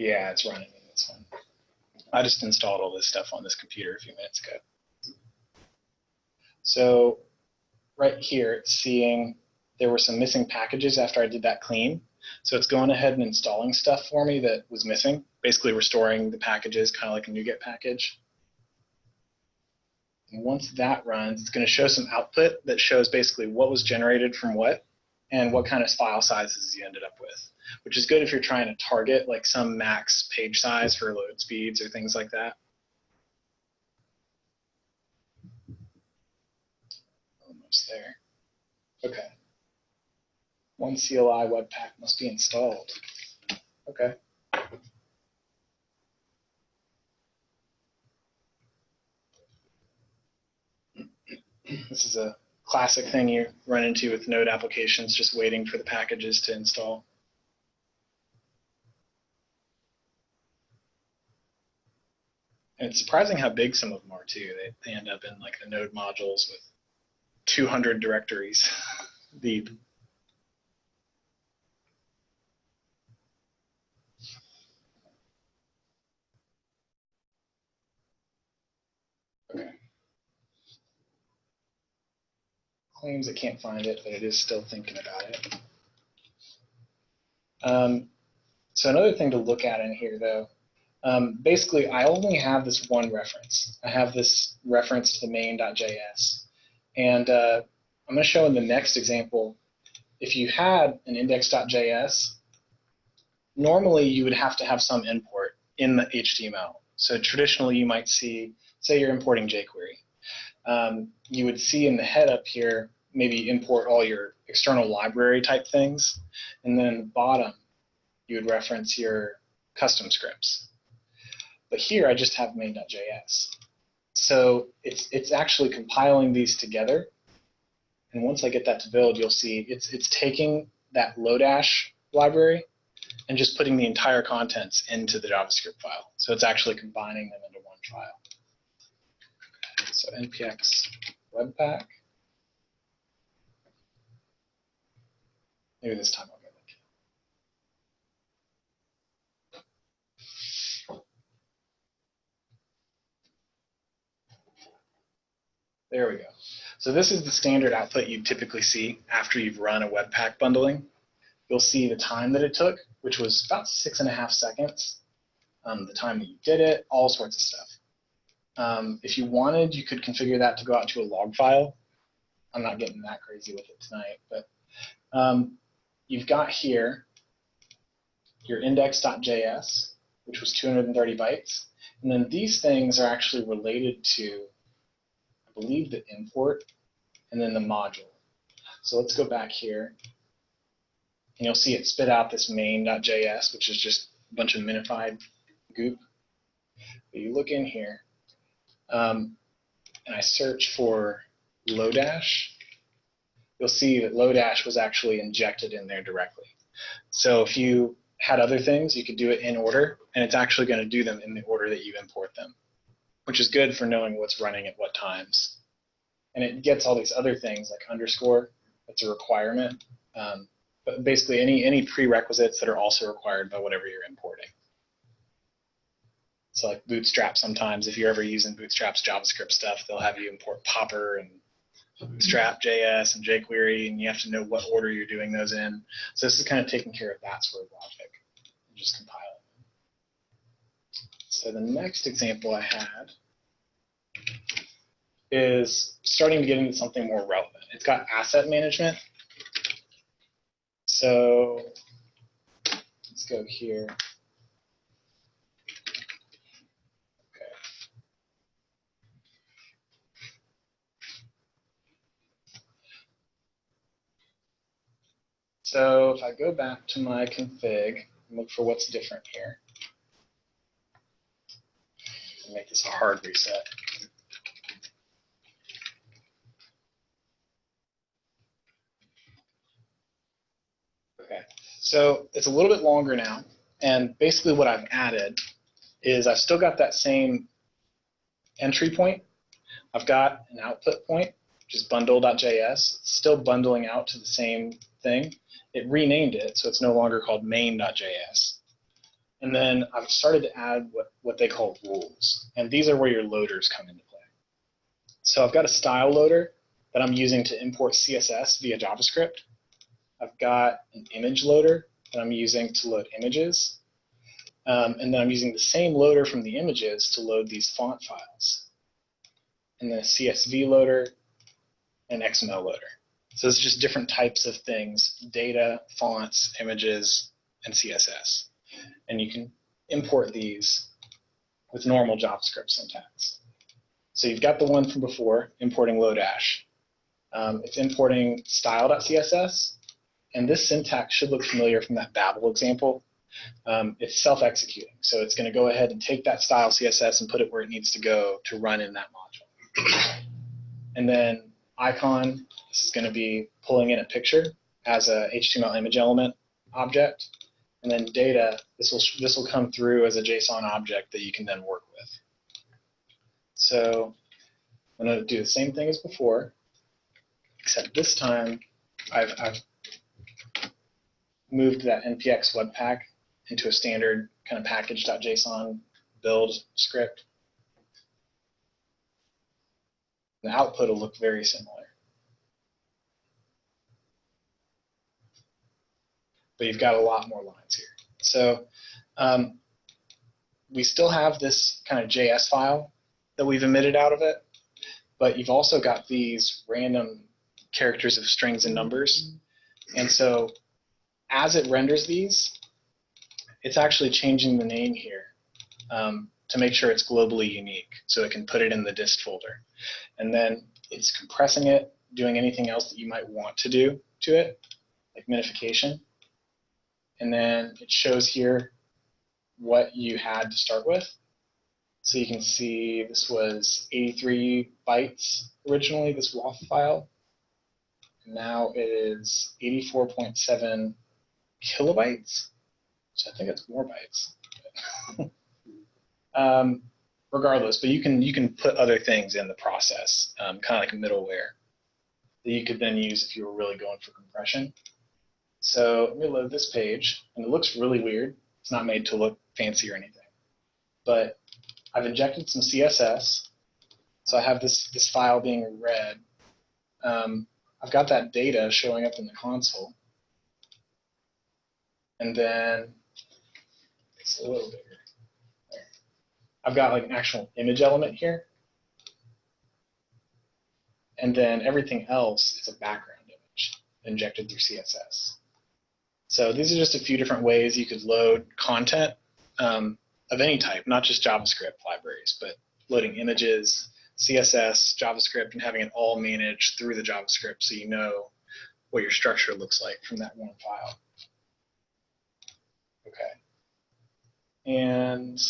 Yeah, it's running in this one. I just installed all this stuff on this computer a few minutes ago. So right here, it's seeing there were some missing packages after I did that clean. So it's going ahead and installing stuff for me that was missing, basically restoring the packages, kind of like a NuGet package. And once that runs, it's going to show some output that shows basically what was generated from what and what kind of file sizes you ended up with, which is good if you're trying to target like some max page size for load speeds or things like that. Almost there. Okay. One CLI Webpack must be installed. Okay. This is a classic thing you run into with node applications, just waiting for the packages to install. And it's surprising how big some of them are too. They, they end up in like the node modules with 200 directories deep. Okay. Claims it can't find it, but it is still thinking about it. Um, So another thing to look at in here though, um, basically I only have this one reference. I have this reference to the main.js. And uh, I'm going to show in the next example, if you had an index.js, normally you would have to have some import in the HTML. So traditionally you might see, say you're importing jQuery. Um, you would see in the head up here, maybe import all your external library type things. And then bottom, you would reference your custom scripts. But here I just have main.js. So it's, it's actually compiling these together. And once I get that to build, you'll see it's, it's taking that Lodash library and just putting the entire contents into the JavaScript file. So it's actually combining them into one file. So npx webpack. Maybe this time I'll get it. There we go. So this is the standard output you typically see after you've run a Webpack bundling. You'll see the time that it took, which was about six and a half seconds, um, the time that you did it, all sorts of stuff. Um, if you wanted, you could configure that to go out to a log file. I'm not getting that crazy with it tonight, but um, you've got here your index.js, which was 230 bytes. And then these things are actually related to, I believe, the import and then the module. So let's go back here. And you'll see it spit out this main.js, which is just a bunch of minified goop. But you look in here, um, and I search for Lodash, you'll see that Lodash was actually injected in there directly. So if you had other things, you could do it in order, and it's actually going to do them in the order that you import them, which is good for knowing what's running at what times. And it gets all these other things like underscore, that's a requirement. Um, but basically any, any prerequisites that are also required by whatever you're importing. So like Bootstrap sometimes, if you're ever using Bootstrap's JavaScript stuff, they'll have you import Popper and Bootstrap JS and jQuery, and you have to know what order you're doing those in. So this is kind of taking care of that sort of logic, just compiling. So the next example I had is starting to get into something more relevant. It's got asset management. So let's go here. So if I go back to my config and look for what's different here, make this a hard reset. Okay, so it's a little bit longer now, and basically what I've added is I've still got that same entry point. I've got an output point, which is bundle.js. Still bundling out to the same thing. It renamed it, so it's no longer called main.js. And then I've started to add what, what they call rules. And these are where your loaders come into play. So I've got a style loader that I'm using to import CSS via JavaScript. I've got an image loader that I'm using to load images. Um, and then I'm using the same loader from the images to load these font files. And then a CSV loader and XML loader. So it's just different types of things, data, fonts, images, and CSS. And you can import these with normal JavaScript syntax. So you've got the one from before, importing Lodash. Um, it's importing style.css, and this syntax should look familiar from that Babel example. Um, it's self-executing, so it's going to go ahead and take that style CSS and put it where it needs to go to run in that module. And then icon, this is going to be pulling in a picture as a HTML image element object. And then data, this will this will come through as a JSON object that you can then work with. So I'm going to do the same thing as before, except this time I've, I've moved that npx webpack into a standard kind of package.json build script. The output will look very similar. But you've got a lot more lines here. So um, we still have this kind of JS file that we've emitted out of it, but you've also got these random characters of strings and numbers. And so as it renders these, it's actually changing the name here um, to make sure it's globally unique so it can put it in the dist folder. And then it's compressing it, doing anything else that you might want to do to it, like minification. And then it shows here what you had to start with. So you can see this was 83 bytes originally, this WOFF file. And Now it is 84.7 kilobytes. So I think it's more bytes. um, regardless, but you can you can put other things in the process, um, kind of like middleware that you could then use if you were really going for compression. So let me load this page, and it looks really weird. It's not made to look fancy or anything, but I've injected some CSS. So I have this this file being read. Um, I've got that data showing up in the console, and then it's a little bigger. I've got like an actual image element here. And then everything else is a background image injected through CSS. So these are just a few different ways you could load content um, of any type, not just JavaScript libraries, but loading images, CSS, JavaScript, and having it all managed through the JavaScript so you know what your structure looks like from that one file. Okay. And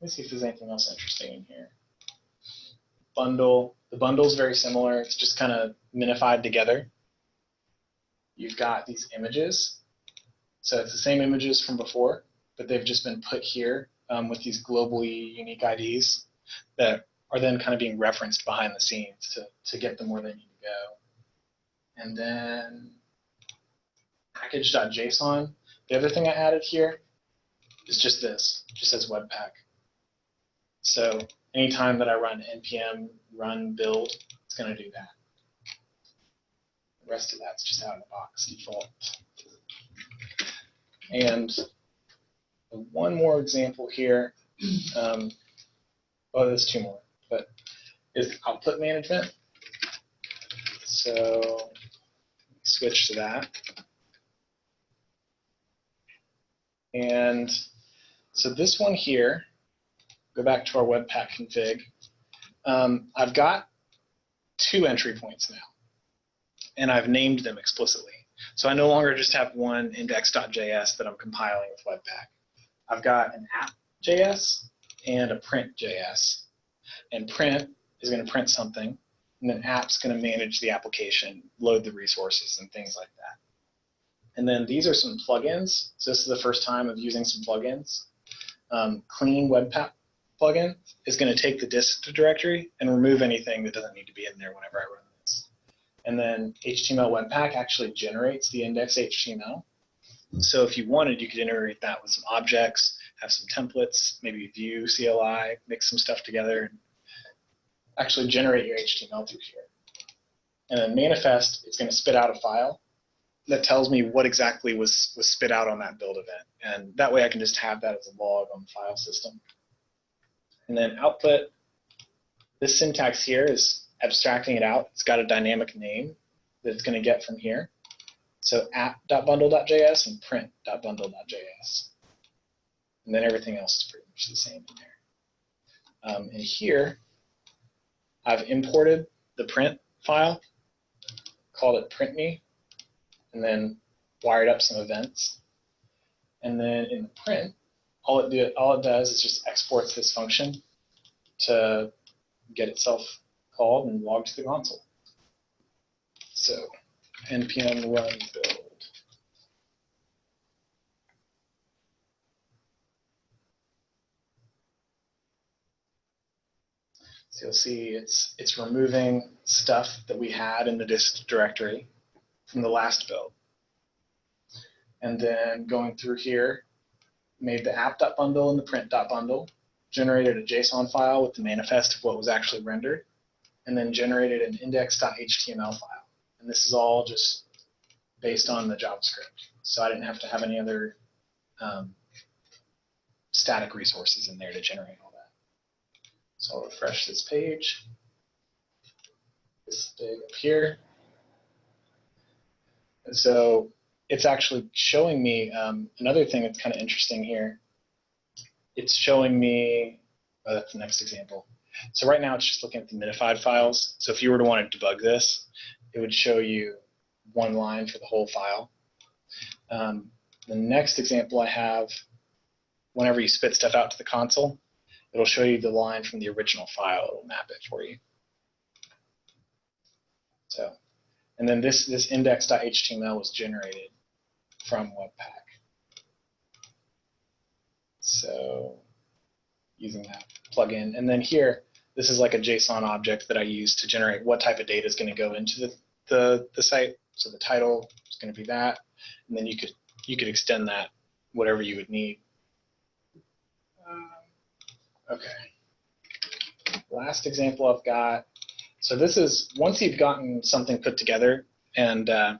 let me see if there's anything else interesting in here. Bundle. The bundle is very similar. It's just kind of minified together. You've got these images. So it's the same images from before, but they've just been put here um, with these globally unique IDs that are then kind of being referenced behind the scenes to, to get them where they need to go. And then package.json. The other thing I added here is just this, just says Webpack. So anytime that I run npm run build, it's going to do that. The rest of that's just out of the box default. And one more example here. Um, oh, there's two more, but is output management. So switch to that. And so this one here, go back to our Webpack config. Um, I've got two entry points now, and I've named them explicitly. So I no longer just have one index.js that I'm compiling with Webpack. I've got an app.js and a print.js. And print is going to print something, and then app's going to manage the application, load the resources, and things like that. And then these are some plugins. So this is the first time of using some plugins. Um, clean Webpack plugin is going to take the dist directory and remove anything that doesn't need to be in there whenever I run this. And then HTML Webpack actually generates the index HTML. So if you wanted, you could integrate that with some objects, have some templates, maybe Vue CLI, mix some stuff together, and actually generate your HTML through here. And then manifest is going to spit out a file that tells me what exactly was, was spit out on that build event. And that way I can just have that as a log on the file system. And then output, this syntax here is abstracting it out. It's got a dynamic name that it's going to get from here. So app.bundle.js and print.bundle.js. And then everything else is pretty much the same in there. Um, and here, I've imported the print file, called it printme, and then wired up some events. And then in the print, all it, all it does is just exports this function to get itself called and logged to the console. So npm run build. So you'll see it's it's removing stuff that we had in the dist directory from the last build. And then going through here, made the app.bundle and the print.bundle, generated a JSON file with the manifest of what was actually rendered, and then generated an index.html file. And this is all just based on the JavaScript. So I didn't have to have any other um, static resources in there to generate all that. So I'll refresh this page. This big up here. And so it's actually showing me um, another thing that's kind of interesting here. It's showing me, oh, that's the next example. So right now it's just looking at the minified files. So if you were to want to debug this, it would show you one line for the whole file. Um, the next example I have, whenever you spit stuff out to the console, it'll show you the line from the original file. It'll map it for you. So, and then this, this index.html was generated from Webpack. So using that plugin. And then here, this is like a JSON object that I use to generate what type of data is going to go into the, the, the site. So the title is going to be that. And then you could, you could extend that whatever you would need. Um, okay. Last example I've got. So this is, once you've gotten something put together and uh,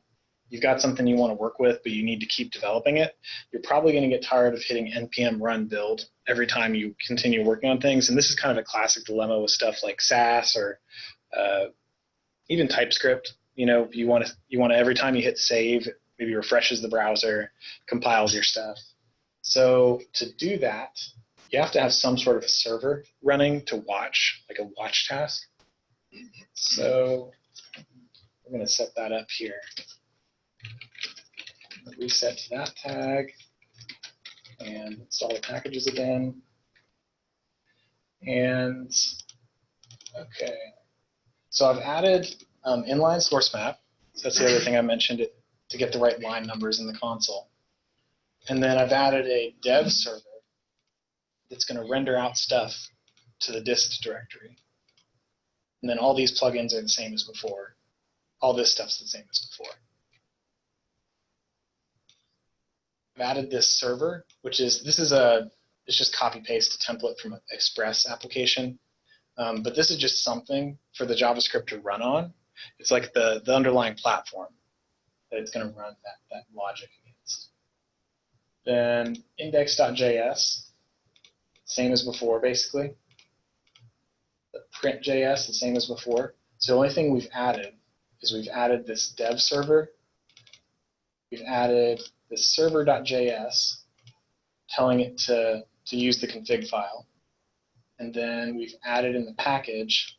you've got something you want to work with, but you need to keep developing it, you're probably going to get tired of hitting npm run build every time you continue working on things. And this is kind of a classic dilemma with stuff like Sass or uh, even TypeScript. You know, you want to you want to every time you hit save, maybe refreshes the browser, compiles your stuff. So to do that, you have to have some sort of a server running to watch, like a watch task. So we're going to set that up here reset to that tag and install the packages again. And okay, so I've added um, inline source map. So that's the other thing I mentioned it to get the right line numbers in the console. And then I've added a dev server that's going to render out stuff to the dist directory. And then all these plugins are the same as before. All this stuff's the same as before. I've added this server, which is, this is a, it's just copy paste a template from an Express application. Um, but this is just something for the JavaScript to run on. It's like the, the underlying platform that it's going to run that, that logic against. Then index.js, same as before, basically. The print.js, the same as before. So the only thing we've added is we've added this dev server. We've added this server.js, telling it to, to use the config file. And then we've added in the package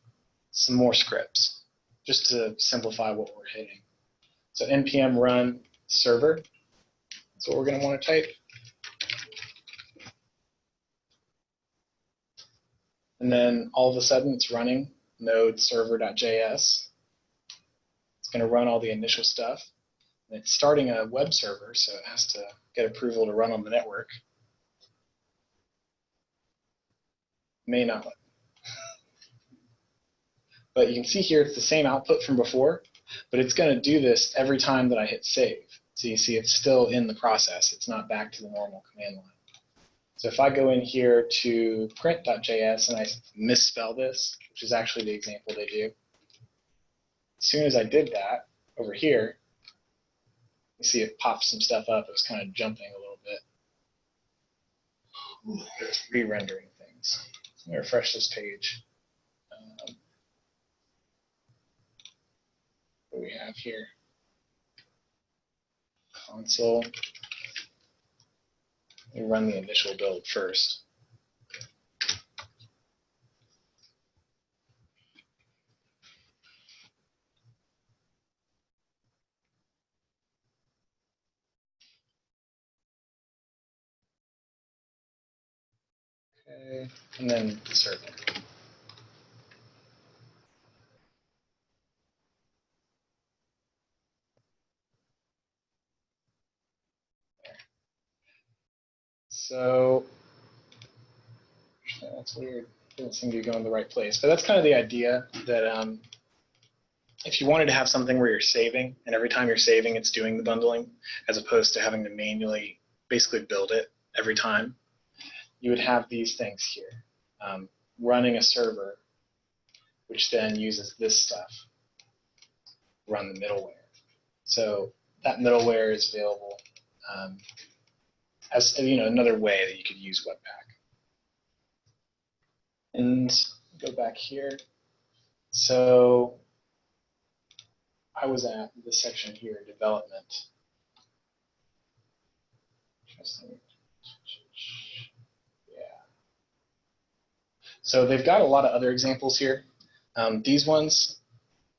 some more scripts, just to simplify what we're hitting. So npm run server, that's what we're going to want to type. And then all of a sudden it's running node server.js. It's going to run all the initial stuff. It's starting a web server, so it has to get approval to run on the network. May not. But you can see here it's the same output from before, but it's going to do this every time that I hit save. So you see it's still in the process. It's not back to the normal command line. So if I go in here to print.js and I misspell this, which is actually the example they do, as soon as I did that over here, you see it popped some stuff up. It was kind of jumping a little bit. Re-rendering things. Let me refresh this page. Um, what we have here? Console. Let me run the initial build first. And then the server. So that's weird. Doesn't seem to be going the right place. But that's kind of the idea that um, if you wanted to have something where you're saving, and every time you're saving, it's doing the bundling, as opposed to having to manually basically build it every time, you would have these things here, um, running a server, which then uses this stuff, run the middleware. So that middleware is available um, as you know another way that you could use Webpack. And go back here. So I was at this section here, development. Interesting. So they've got a lot of other examples here. Um, these ones,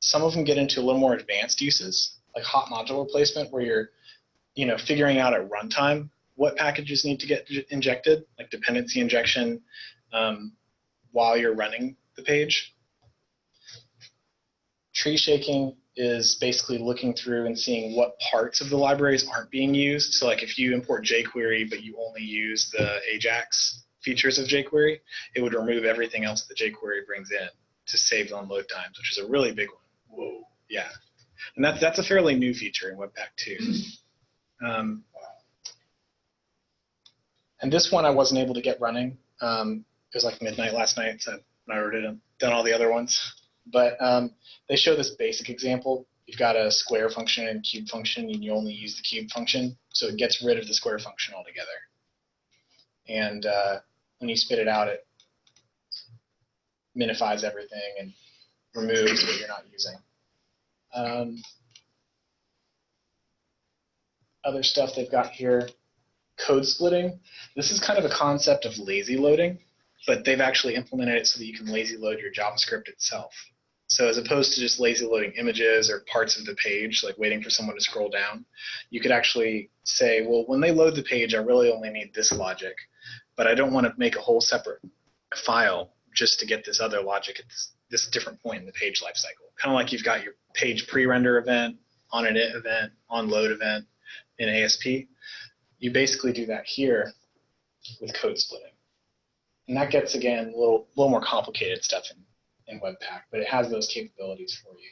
some of them get into a little more advanced uses, like hot module replacement, where you're, you know, figuring out at runtime what packages need to get injected, like dependency injection, um, while you're running the page. Tree shaking is basically looking through and seeing what parts of the libraries aren't being used. So like if you import jQuery, but you only use the Ajax features of jQuery, it would remove everything else that jQuery brings in to save on load times, which is a really big one. Whoa. Yeah. And that's, that's a fairly new feature in Webpack 2. Um, and this one I wasn't able to get running. Um, it was like midnight last night, so I already done, done all the other ones. But um, they show this basic example. You've got a square function and cube function, and you only use the cube function, so it gets rid of the square function altogether. And uh, when you spit it out, it minifies everything and removes what you're not using. Um, other stuff they've got here, code splitting. This is kind of a concept of lazy loading, but they've actually implemented it so that you can lazy load your JavaScript itself. So as opposed to just lazy loading images or parts of the page, like waiting for someone to scroll down, you could actually say, well, when they load the page, I really only need this logic, but I don't want to make a whole separate file just to get this other logic at this, this different point in the page lifecycle. Kind of like you've got your page pre-render event, on init event, on load event in ASP. You basically do that here with code splitting. And that gets, again, a little, little more complicated stuff in, in Webpack, but it has those capabilities for you.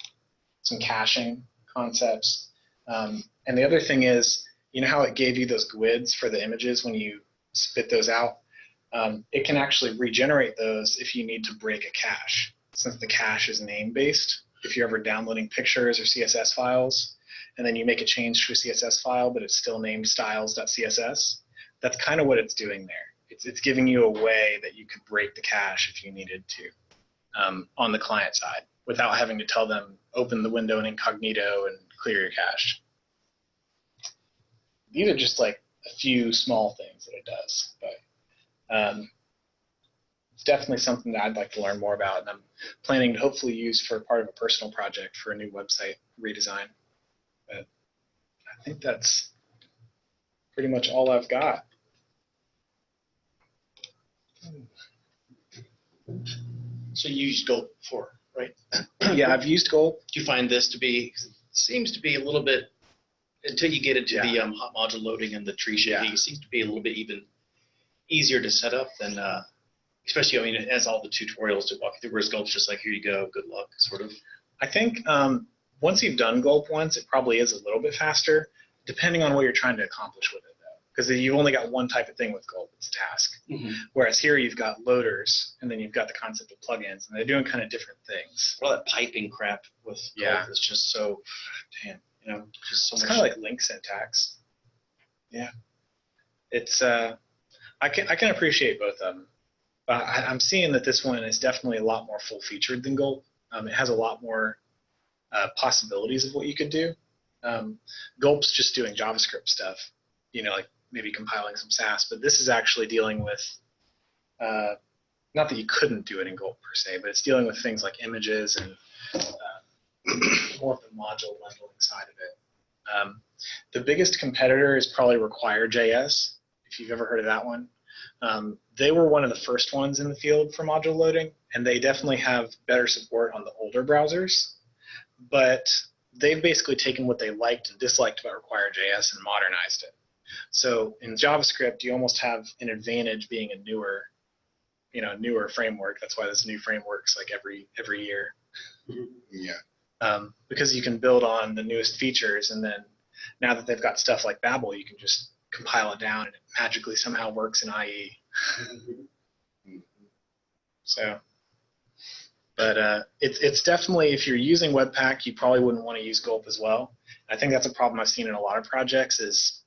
Some caching concepts. Um, and the other thing is, you know how it gave you those GUIDs for the images when you spit those out? Um, it can actually regenerate those if you need to break a cache, since the cache is name-based. If you're ever downloading pictures or CSS files, and then you make a change to a CSS file, but it's still named styles.css, that's kind of what it's doing there. It's, it's giving you a way that you could break the cache if you needed to um, on the client side without having to tell them open the window in incognito and clear your cache. These are just like a few small things that it does, but um, it's definitely something that I'd like to learn more about, and I'm planning to hopefully use for part of a personal project for a new website redesign. But I think that's pretty much all I've got. So you used Gulp before, right? yeah, I've used Gulp. Do you find this to be, seems to be a little bit, until you get into the um, hot module loading and the tree shaking, Yeah. it seems to be a little bit even easier to set up than, uh, especially, I mean, it has all the tutorials to walk you through, whereas Gulp's just like, here you go, good luck, sort of. I think um, once you've done Gulp once, it probably is a little bit faster, depending on what you're trying to accomplish with it, though. Because you've only got one type of thing with Gulp, it's a task. Whereas here you've got loaders, and then you've got the concept of plugins, and they're doing kind of different things. All that piping crap with Yeah. Gulp is just so, damn, you know, just so It's kind of like LINQ syntax. Yeah, it's uh, I can I can appreciate both of them. But I, I'm seeing that this one is definitely a lot more full featured than Gulp. Um, it has a lot more uh, possibilities of what you could do. Um, Gulp's just doing JavaScript stuff, you know, like maybe compiling some Sass, but this is actually dealing with, uh, not that you couldn't do it in Gulp per se, but it's dealing with things like images and uh, more of the module bundling side of it. Um, the biggest competitor is probably Require.js, if you've ever heard of that one. Um, they were one of the first ones in the field for module loading, and they definitely have better support on the older browsers. But they've basically taken what they liked and disliked about Require.js and modernized it. So in JavaScript, you almost have an advantage being a newer, you know, newer framework. That's why there's new frameworks like every every year Yeah. Um, because you can build on the newest features and then now that they've got stuff like babel you can just compile it down and it magically somehow works in ie so but uh, it's, it's definitely if you're using webpack you probably wouldn't want to use gulp as well. I think that's a problem i've seen in a lot of projects is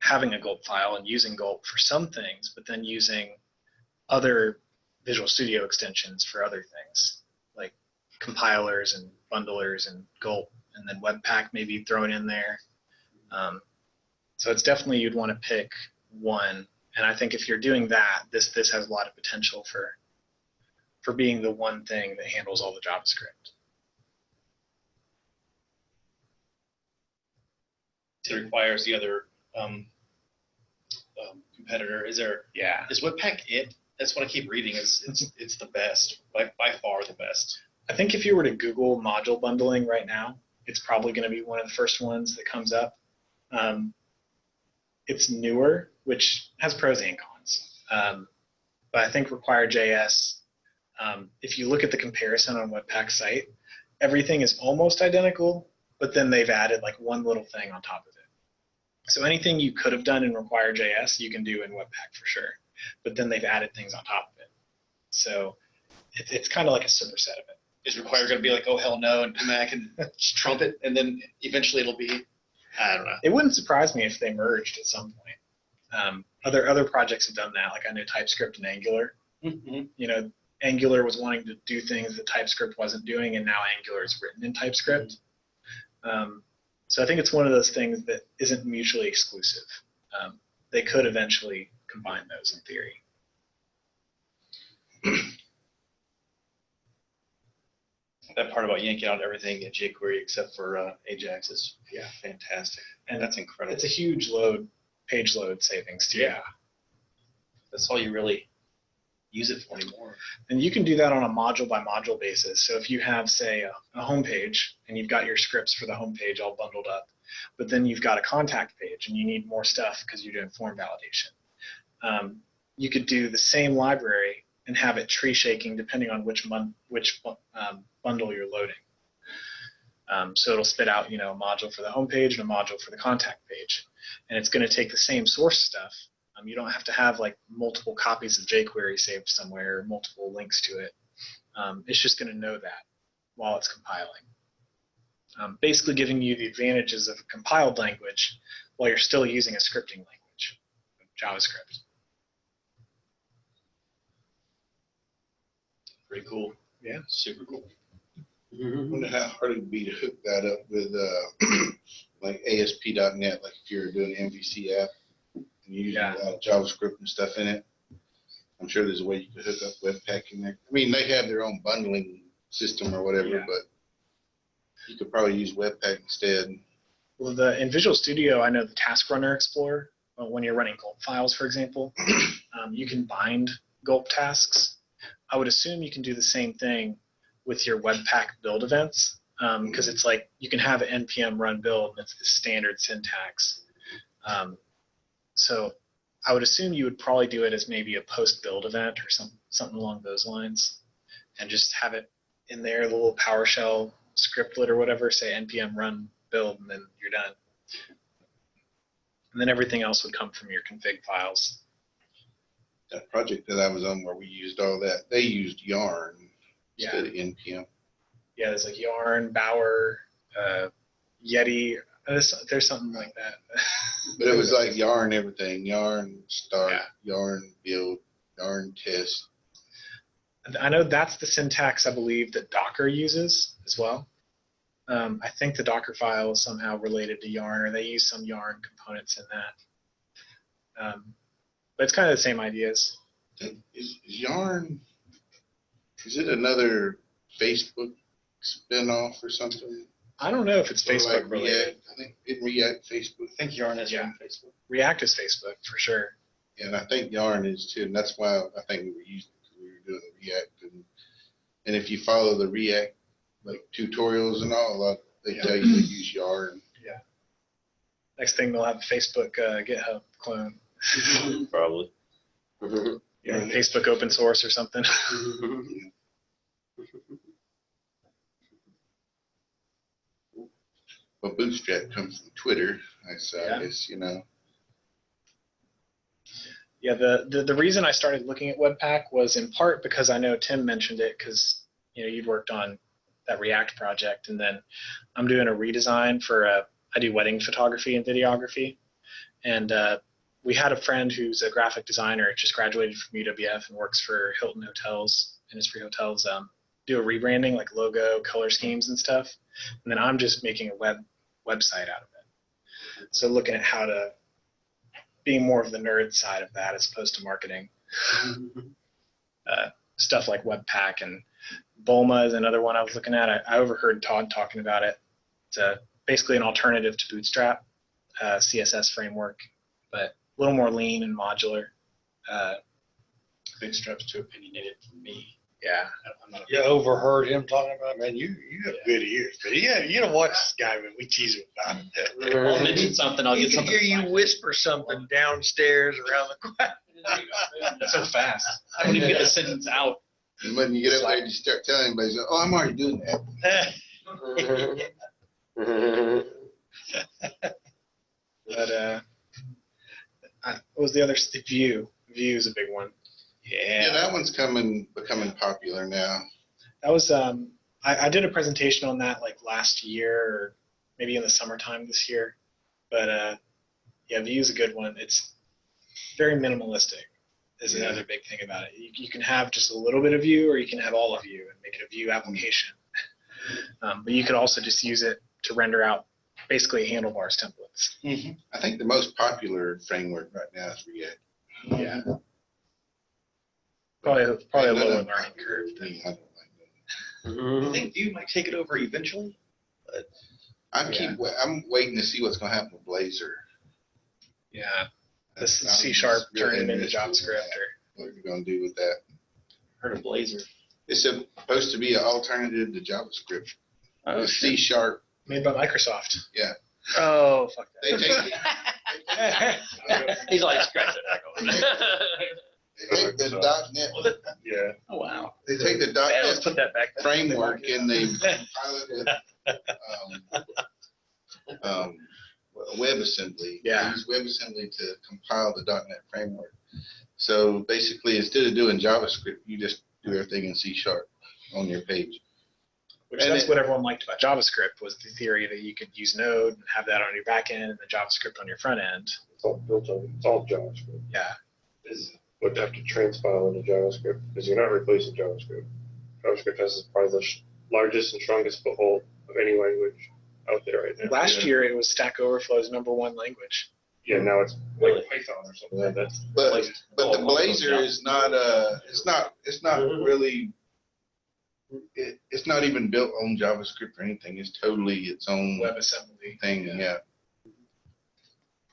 having a gulp file and using gulp for some things, but then using other Visual Studio extensions for other things, like compilers and bundlers and gulp, and then Webpack maybe thrown in there. Um, so it's definitely you'd want to pick one, and I think if you're doing that, this this has a lot of potential for for being the one thing that handles all the JavaScript. It requires the other um, um, competitor. Is there Yeah. is Webpack it? That's what I keep reading. Is it's it's the best by by far the best. I think if you were to Google module bundling right now, it's probably going to be one of the first ones that comes up. Um, it's newer, which has pros and cons. Um, but I think Require.js, um, if you look at the comparison on Webpack's site, everything is almost identical, but then they've added like one little thing on top of it. So anything you could have done in Require.js, you can do in Webpack for sure. But then they've added things on top of it. So it, it's kind of like a superset of it. Is Require going to be like oh hell no and come back and trumpet and then eventually it'll be I don't know. It wouldn't surprise me if they merged at some point. Um, other other projects have done that. Like I know TypeScript and Angular. Mhm. You know, Angular was wanting to do things that TypeScript wasn't doing, and now Angular is written in TypeScript. Um, so I think it's one of those things that isn't mutually exclusive. Um, they could eventually combine those in theory. That part about yanking out everything in jQuery except for uh, Ajax is yeah fantastic. And That's incredible. It's a huge load, page load savings too. Yeah. That's all you really use it for anymore. And you can do that on a module by module basis. So if you have, say, a, a home page and you've got your scripts for the home page all bundled up, but then you've got a contact page and you need more stuff because you're doing form validation, um, you could do the same library and have it tree shaking depending on which mon- which um, bundle you're loading. Um, so it'll spit out, you know, a module for the home page and a module for the contact page, and it's going to take the same source stuff um, you don't have to have like multiple copies of jQuery saved somewhere, multiple links to it. Um, it's just going to know that while it's compiling. Um, basically giving you the advantages of a compiled language while you're still using a scripting language, JavaScript. Pretty cool. Yeah. Super cool. I wonder how hard it'd be to hook that up with, uh, like ASP.NET, like if you're doing an MVC app and you're using Yeah. uh, JavaScript and stuff in it. I'm sure there's a way you could hook up Webpack in there. I mean, they have their own bundling system or whatever, Yeah. but you could probably use Webpack instead. Well, the in Visual Studio, I know the Task Runner Explorer. uh, When you're running gulp files, for example, um, you can bind gulp tasks. I would assume you can do the same thing with your Webpack build events because it's like you can have an npm run build and it's the standard syntax. Um, so I would assume you would probably do it as maybe a post build event or some, something along those lines and just have it in there, the little PowerShell scriptlet or whatever, say npm run build, and then you're done. And then everything else would come from your config files. That project that I was on where we used all that, they used Yarn Yeah. instead of NPM. Yeah, there's like Yarn, Bower, uh, Yeti. There's, there's something like that. But it was like Yarn everything, Yarn start, Yeah. Yarn build, Yarn test. I know that's the syntax I believe that Docker uses as well. Um, I think the Docker file is somehow related to Yarn, or they use some Yarn components in that. Um, but it's kind of the same ideas. Is, is Yarn, is it another Facebook spinoff or something? I don't know if it's Or Facebook like related. React? I think it React Facebook. I think Yarn is Yeah. Facebook. React is Facebook for sure. And I think Yarn is too, and that's why I think we were using it, 'cause we were doing the React. And, and if you follow the React, like tutorials and all, like, they tell you to use Yarn. Yeah. Next thing they'll have a Facebook uh, GitHub clone, Probably. know, Facebook open source or something. But Bootstrap comes from Twitter, I so Yeah. Guess, you know. Yeah, the, the the reason I started looking at Webpack was in part because I know Tim mentioned it because you know you'd worked on that React project, and then I'm doing a redesign for a I do wedding photography and videography, And uh, we had a friend who's a graphic designer, just graduated from UWF and works for Hilton Hotels, Innisfree Hotels. Um, do a rebranding, like logo, color schemes, and stuff. And then I'm just making a web website out of it. So looking at how to being more of the nerd side of that as opposed to marketing. Uh, stuff like Webpack and Bulma is another one I was looking at. I, I overheard Todd talking about it. It's a, basically an alternative to Bootstrap, uh, CSS framework, but a little more lean and modular. Uh, Bootstrap's too opinionated for me. yeah, I'm not. You overheard him talking about, man, you, you have good ears, but yeah, you don't watch this guy when we tease him about it. I'll mention something. I'll He get can something. hear you whisper something downstairs around the corner. so fast. I don't even get the sentence out. And when you get up there, you start telling everybody, say, oh, I'm already doing that. But uh, I, what was the other? The Vue. Vue is a big one. Yeah, that one's coming, becoming popular now. That was um, I, I did a presentation on that like last year, or maybe in the summertime this year. But uh, yeah, Vue is a good one. It's very minimalistic. Is Yeah. another big thing about it. You, you can have just a little bit of Vue, or you can have all of Vue and make it a Vue application. Um, but you could also just use it to render out basically handlebars templates. Mm-hmm. I think the most popular framework right now is React. Yeah, probably probably a None lower of- learning curve. Than, I don't like that. I think Vue might take it over eventually. I keep, wa- I'm waiting to see what's gonna happen with Blazor. yeah, this I'm C sharp just really turning into interested in JavaScript that. or What are you gonna do with that? Heard of Blazor. It's supposed to be an alternative to JavaScript. Oh, It's C sharp. Made by Microsoft. Yeah. Oh fuck They that. take, He's like scratching they take the dot net, Yeah. Oh wow. they take the Man, dot let's net put that back. there. framework and they compile it with, um, um, WebAssembly. They Yeah. Use WebAssembly to compile the dot .NET framework. So basically, instead of doing JavaScript, you just do everything in C sharp on your page. Which And that's it- what everyone liked about JavaScript was the theory that you could use Node and have that on your back end and the JavaScript on your front end. It's all built on, it's all JavaScript. Yeah. Is would have to transpile into JavaScript because you're not replacing JavaScript. JavaScript has probably the sh- largest and strongest foothold of any language out there right now. Last Yeah. year it was Stack Overflow's number one language. Yeah, now it's Really? like Python or something like that. But, Like- but the most of Blazor them, is not, uh, it's not, it's not Mhm. really, it, it's not even built on JavaScript or anything. It's totally its own WebAssembly. thing, yeah,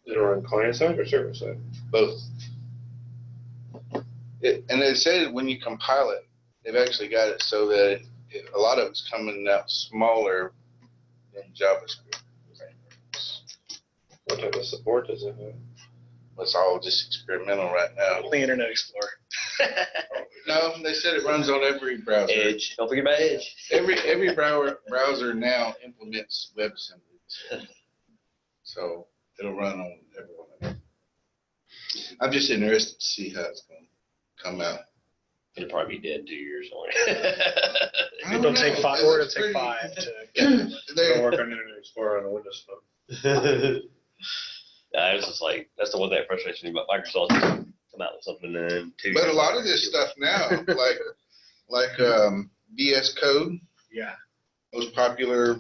Is it on client side or server side? both. It, and they said when you compile it, they've actually got it so that it, it- a lot of it's coming out smaller than JavaScript. What type of support does it have? It's all just experimental right now. Only Internet Explorer. No, they said it runs on every browser. Edge. Don't forget about Edge. Every, every browser, browser now implements WebAssembly. So it'll run on every one of them. I'm just interested to see how it's gonna come out. It'll probably be dead two years or. I don't It'll take five, It or it'll looks take pretty- five to Yeah, Don't they- work on Internet Explorer on a Windows phone. Yeah, was just like, that's the one thing that frustrates me about Microsoft. Come out with something and then two. But a lot of this stuff now, like, like, um, VS Code, yeah. most popular,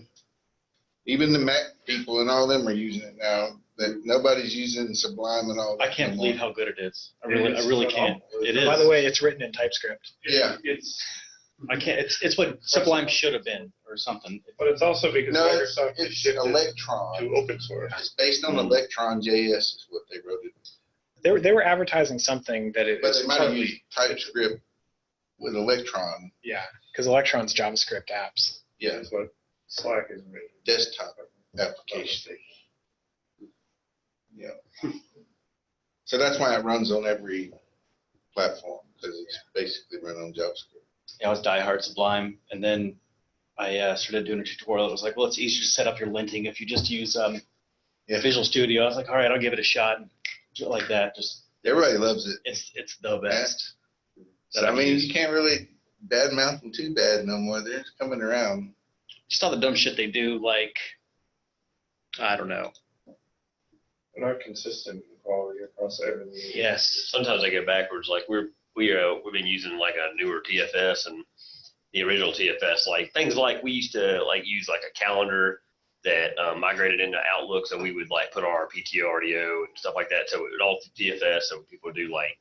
even the Mac people and all them are using it now. That nobody's using Sublime and all. I can't no believe how good it is. I really, I really can't. It is. By the way, it's written in TypeScript. Yeah. It's, I can't. It's it's what Sublime should have been or something. but it's also because No, Microsoft has it's shifted Electron. to open source. It's based on Electron JS is what they wrote it. They were they were advertising something that it But was they might have partly- used TypeScript with Electron, yeah, because Electron's JavaScript apps. yeah, That's what Slack is made. desktop application. Yeah. So that's why it runs on every platform, because it's basically run on JavaScript. Yeah, I was diehard Sublime, and then I uh, started doing a tutorial. It was like, well, it's easier to set up your linting if you just use um, Yeah. Visual Studio. I was like, all right, I'll give it a shot. And do it like that. Just Everybody loves it. it's it's the best. So, I mean, you can't really badmouth them too bad no more. They're just coming around. Just all the dumb shit they do, like I don't know. They're not consistent in quality across everything. Yes. Sometimes I get backwards, like we're, we, uh, we've been using like a newer TFS and the original TFS, like things like we used to like use like a calendar that um, migrated into Outlook, so we would like put our PTO, RDO and stuff like that. So it would all through TFS, so people would do like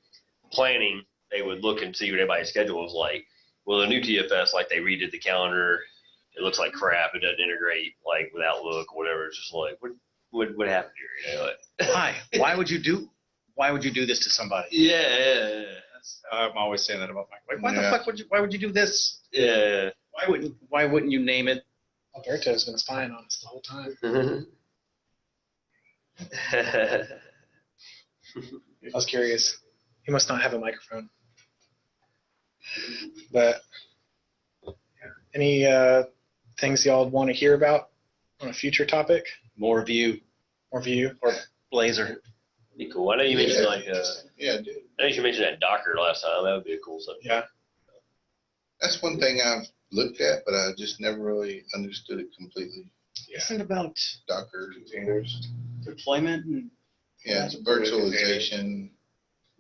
planning, they would look and see what everybody's schedule was like. Well, the new TFS, like they redid the calendar, it looks like crap. It doesn't integrate like with Outlook or whatever. It's just like what what what happened here? You know? Like, Why? Why would you do? Why would you do this to somebody? yeah, yeah, yeah. I'm always saying that about my. Like, why Yeah. the fuck would you? Why would you do this? Yeah. Why wouldn't? Why wouldn't you name it? Alberto's been spying on us the whole time. I was curious. He must not have a microphone. But yeah. any uh, things y'all want to hear about on a future topic More Vue More Vue? or Blazor. be cool. I know you mentioned like uh, Yeah, dude. I know you mentioned that Docker last time. That would be a cool subject. Yeah. That's one thing I've looked at, but I just never really understood it completely. Isn't it about Docker, Containers. deployment and yeah, it's virtualization.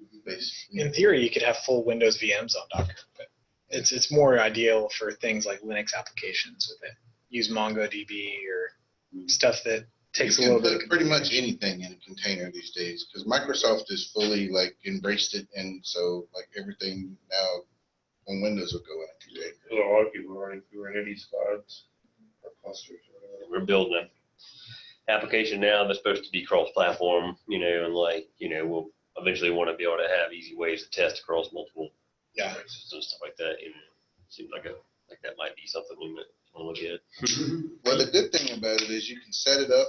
Mm-hmm. Basically. In theory, you could have full Windows VMs on Docker, but it's it's more ideal for things like Linux applications with it. Use MongoDB or mm-hmm. stuff that takes a little can bit. Of, pretty much anything in a container these days because Microsoft has fully like embraced it, and so like everything now on Windows will go in a container. There's a lot of people running Kubernetes squads or clusters or whatever. We're building an application now that's supposed to be cross-platform, you know, and like, you know, we'll eventually want to be able to have easy ways to test across multiple yeah, devices and stuff like that. You know, seems like a like that might be something we might want to look at. Well, the good thing about it is you can set it up,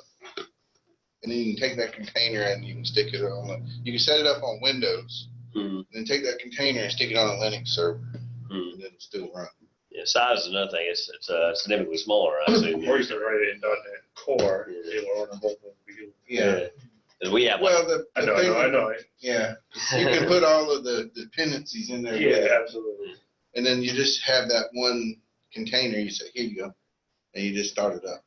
and then you can take that container and you can stick it on. You can set it up on Windows, Hmm. and then take that container and stick it on a Linux server, Hmm. and then it'll still run. Yeah, size is another thing. It's it's uh, significantly smaller, I assume. Or you can write it in .NET Core. It will run both of them. Yeah. We have like, Well, the, I the know, I thing, know, I know. Yeah, you can put all of the dependencies in there, with Yeah, it, absolutely. and then you just have that one container. You say, "Here you go," and you just start it up,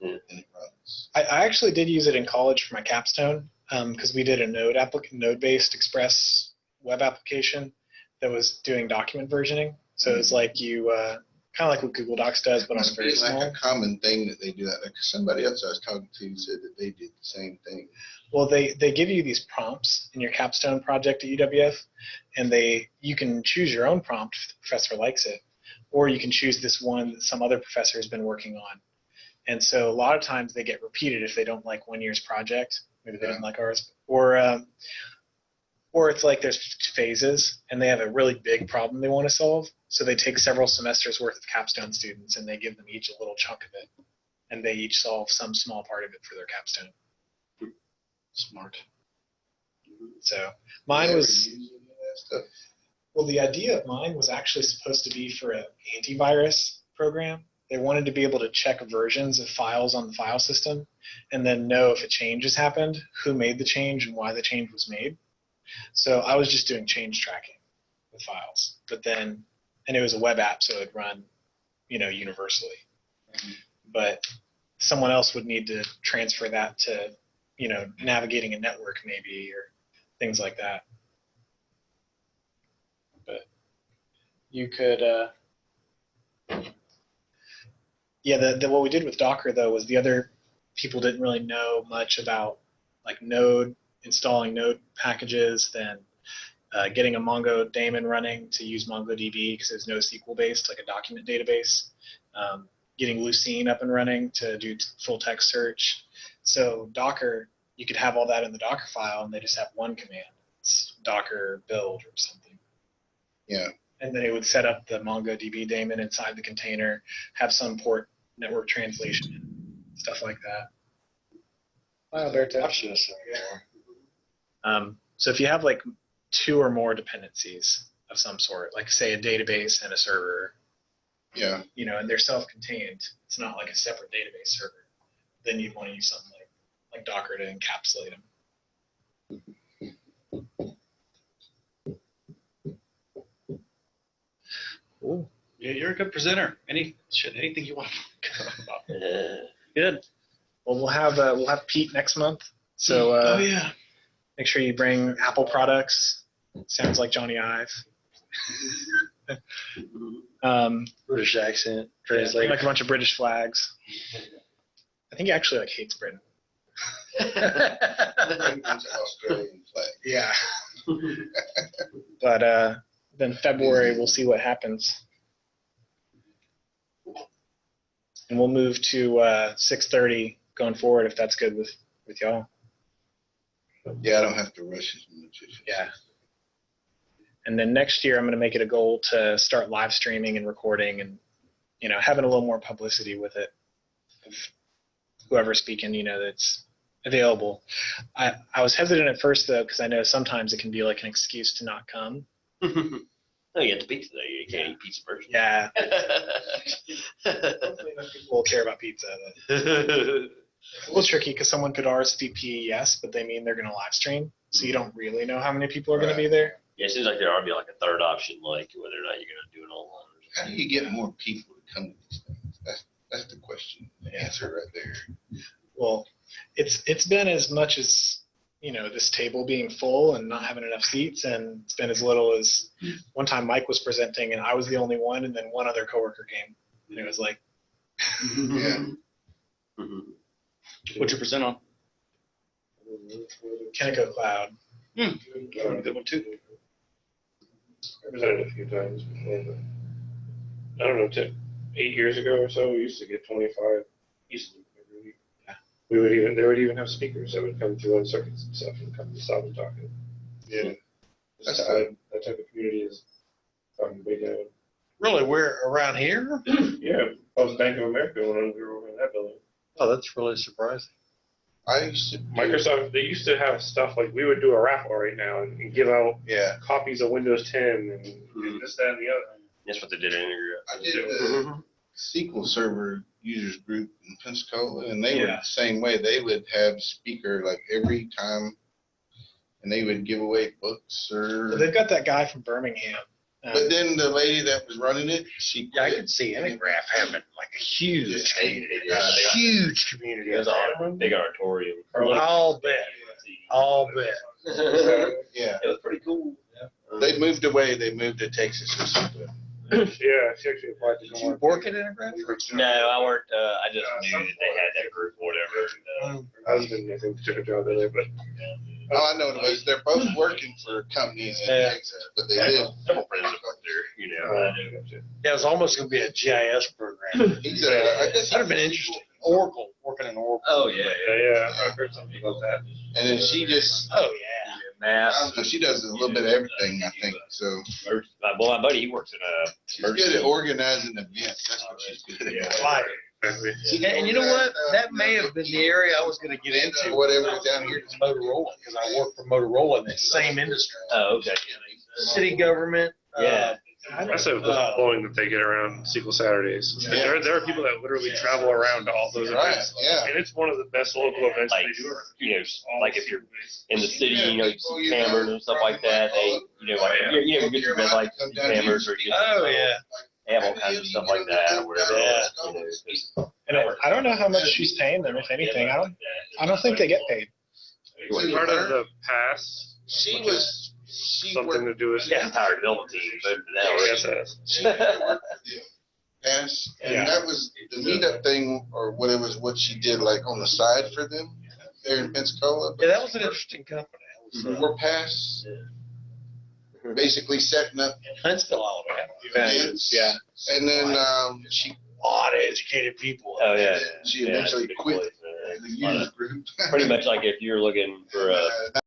Yeah. and it runs. I, I actually did use it in college for my capstone because we did a Node applic- Node-based Express web application that was doing document versioning. So it's like you uh, kind of like what Google Docs does, but on very like small. a common thing that they do that. Like somebody else I was talking to said that they did the same thing. Well, they they give you these prompts in your capstone project at UWF, and they you can choose your own prompt if the professor likes it, or you can choose this one that some other professor has been working on. And so a lot of times they get repeated if they don't like one year's project. Maybe they didn't like ours, or um, or it's like there's phases and they have a really big problem they want to solve. So they take several semesters worth of capstone students and they give them each a little chunk of it, and they each solve some small part of it for their capstone. smart. So mine was use any of that stuff? well, the idea of mine was actually supposed to be for an antivirus program. They wanted to be able to check versions of files on the file system and then know if a change has happened, who made the change, and why the change was made. So I was just doing change tracking with files, but then, and it was a web app, so it'd run, you know, universally. But someone else would need to transfer that to, you know, navigating a network maybe or things like that. But you could uh, yeah the, the what we did with docker though was the other people didn't really know much about like node installing node packages then uh, getting a mongo daemon running to use mongodb because it's NoSQL based like a document database um, getting lucene up and running to do t- full text search so docker you could have all that in the docker file and they just have one command it's docker build or something Yeah. and then it would set up the MongoDB daemon inside the container, have some port network translation, stuff like that. Wow, Alberto. I should have said more. Um, so if you have like two or more dependencies of some sort, like say a database and a server, Yeah. you know, and they're self-contained, it's not like a separate database server, then you'd want to use something like, like Docker to encapsulate them. Cool. Yeah, you're a good presenter. Any shit, anything you want to talk about. Good. Well, we'll have uh, we'll have Pete next month, So uh, Oh, yeah. Make sure you bring Apple products. Sounds like Jony Ive. um, British accent, translate. like a bunch of British flags. I think he actually like hates Britain. Yeah. but uh, then February we'll see what happens, and we'll move to uh, 6:30 going forward if that's good with with y'all. Yeah, I don't have to rush as much. as- Yeah. And then next year I'm going to make it a goal to start live streaming and recording and you know having a little more publicity with it. Whoever's speaking, you know, that's available. I, I was hesitant at first though because I know sometimes it can be like an excuse to not come. No, you get the pizza though. You can't eat pizza first. Yeah, people will care about pizza. But a little tricky because someone could RSVP yes, but they mean they're going to live stream, so you don't really know how many people are going to be there. Yeah, it seems like there ought to be like a third option, like whether or not you're gonna do it online. or How do you get more people to come to these things? That's, that's the question, the answer right there. Well, it's it's been as much as you know this table being full and not having enough seats, and it's been as little as one time Mike was presenting and I was the only one, and then one other coworker came, and it was like, Yeah. Mm-hmm. Mm-hmm. Mhm. What'd you present on? Kentico Cloud. Good one too. I Presented a few times before, but I don't know, ten, eight years ago or so, we used to get twenty-five easily every week. Yeah. We would even, they would even have speakers that would come through on circuits and stuff and come and stop and talk. Yeah. That's that, that type of community is fucking big now. Really, we're around here? Yeah, both Bank of America when we were over in that building. Oh, that's really surprising. I used to. do- Microsoft, they used to have stuff like, we would do a raffle right now and and give out Yeah, copies of Windows ten and Mhm. this, that, and the other. That's what they did in your. I did the SQL Server users group in Pensacola, and they were the same way. They would have speaker like every time, and they would give away books or. But they've got that guy from Birmingham. But then the lady that was running it, she. Yeah, I quit. could see Intergraph having like a huge, Yeah, community. yeah, they got- huge community. It was a big auditorium. I'll bet. I'll bet. It Yeah, was pretty cool. they moved away. They moved to Texas or something. Yeah, she actually applied to Did come you work at Intergraph? No, I worked. Uh, I just knew that they had that group or whatever. Uh, Her husband, I think, took a job in there, but Oh, I know what it was. They're both working for companies in Yeah. Texas, but they I live. have several friends that work there. You know, uh, Yeah, it was almost gonna be a GIS program. He's a, I guess, That'd have been interesting. Oracle, working in Oracle. Oh yeah, yeah, yeah, I've heard something about that. and then she just, Oh, yeah. I Math. don't know, she does a little bit of everything, I think, so. Well, my buddy, he works in a. She's good at organizing events, that's what she's good Yeah. at. Like, Exactly. And you know what? uh, That may have been the area I was gonna get into. Whatever down here. Is Motorola, because I work for Motorola in the same industry. Oh, okay. City government. uh, Yeah. That's a Uh, blowing that they get around SQL Saturdays. Yeah. There, there are people that literally travel around to all those Right, events. yeah. And it's one of the best local events Like, they do. you know, like if you're in the city, you know, you see cameras and stuff like that. They, you know, like you you know, you get your red light cameras or just, Oh, yeah. They have all kinds of stuff like that or whatever. Yeah. You know, it's- and I, I don't know how much she's paying them, if anything. I don't. I don't think they get paid. Part of the pass, She was, she something worked to do with. Yeah, Howard built the team, but now. ISS. She worked the pass, Yeah. and that was the meetup thing, or what it was, what she did like on the side for them there in Pensacola. Yeah, that was an interesting company. That was, uh, We're past basically setting up Huntsville, Alabama. events. Yeah. And then, um, she, A lot of educated people. Oh, yeah. she Yeah, eventually it's a good quit place, man. the user group. Pretty much like if you're looking for a Uh,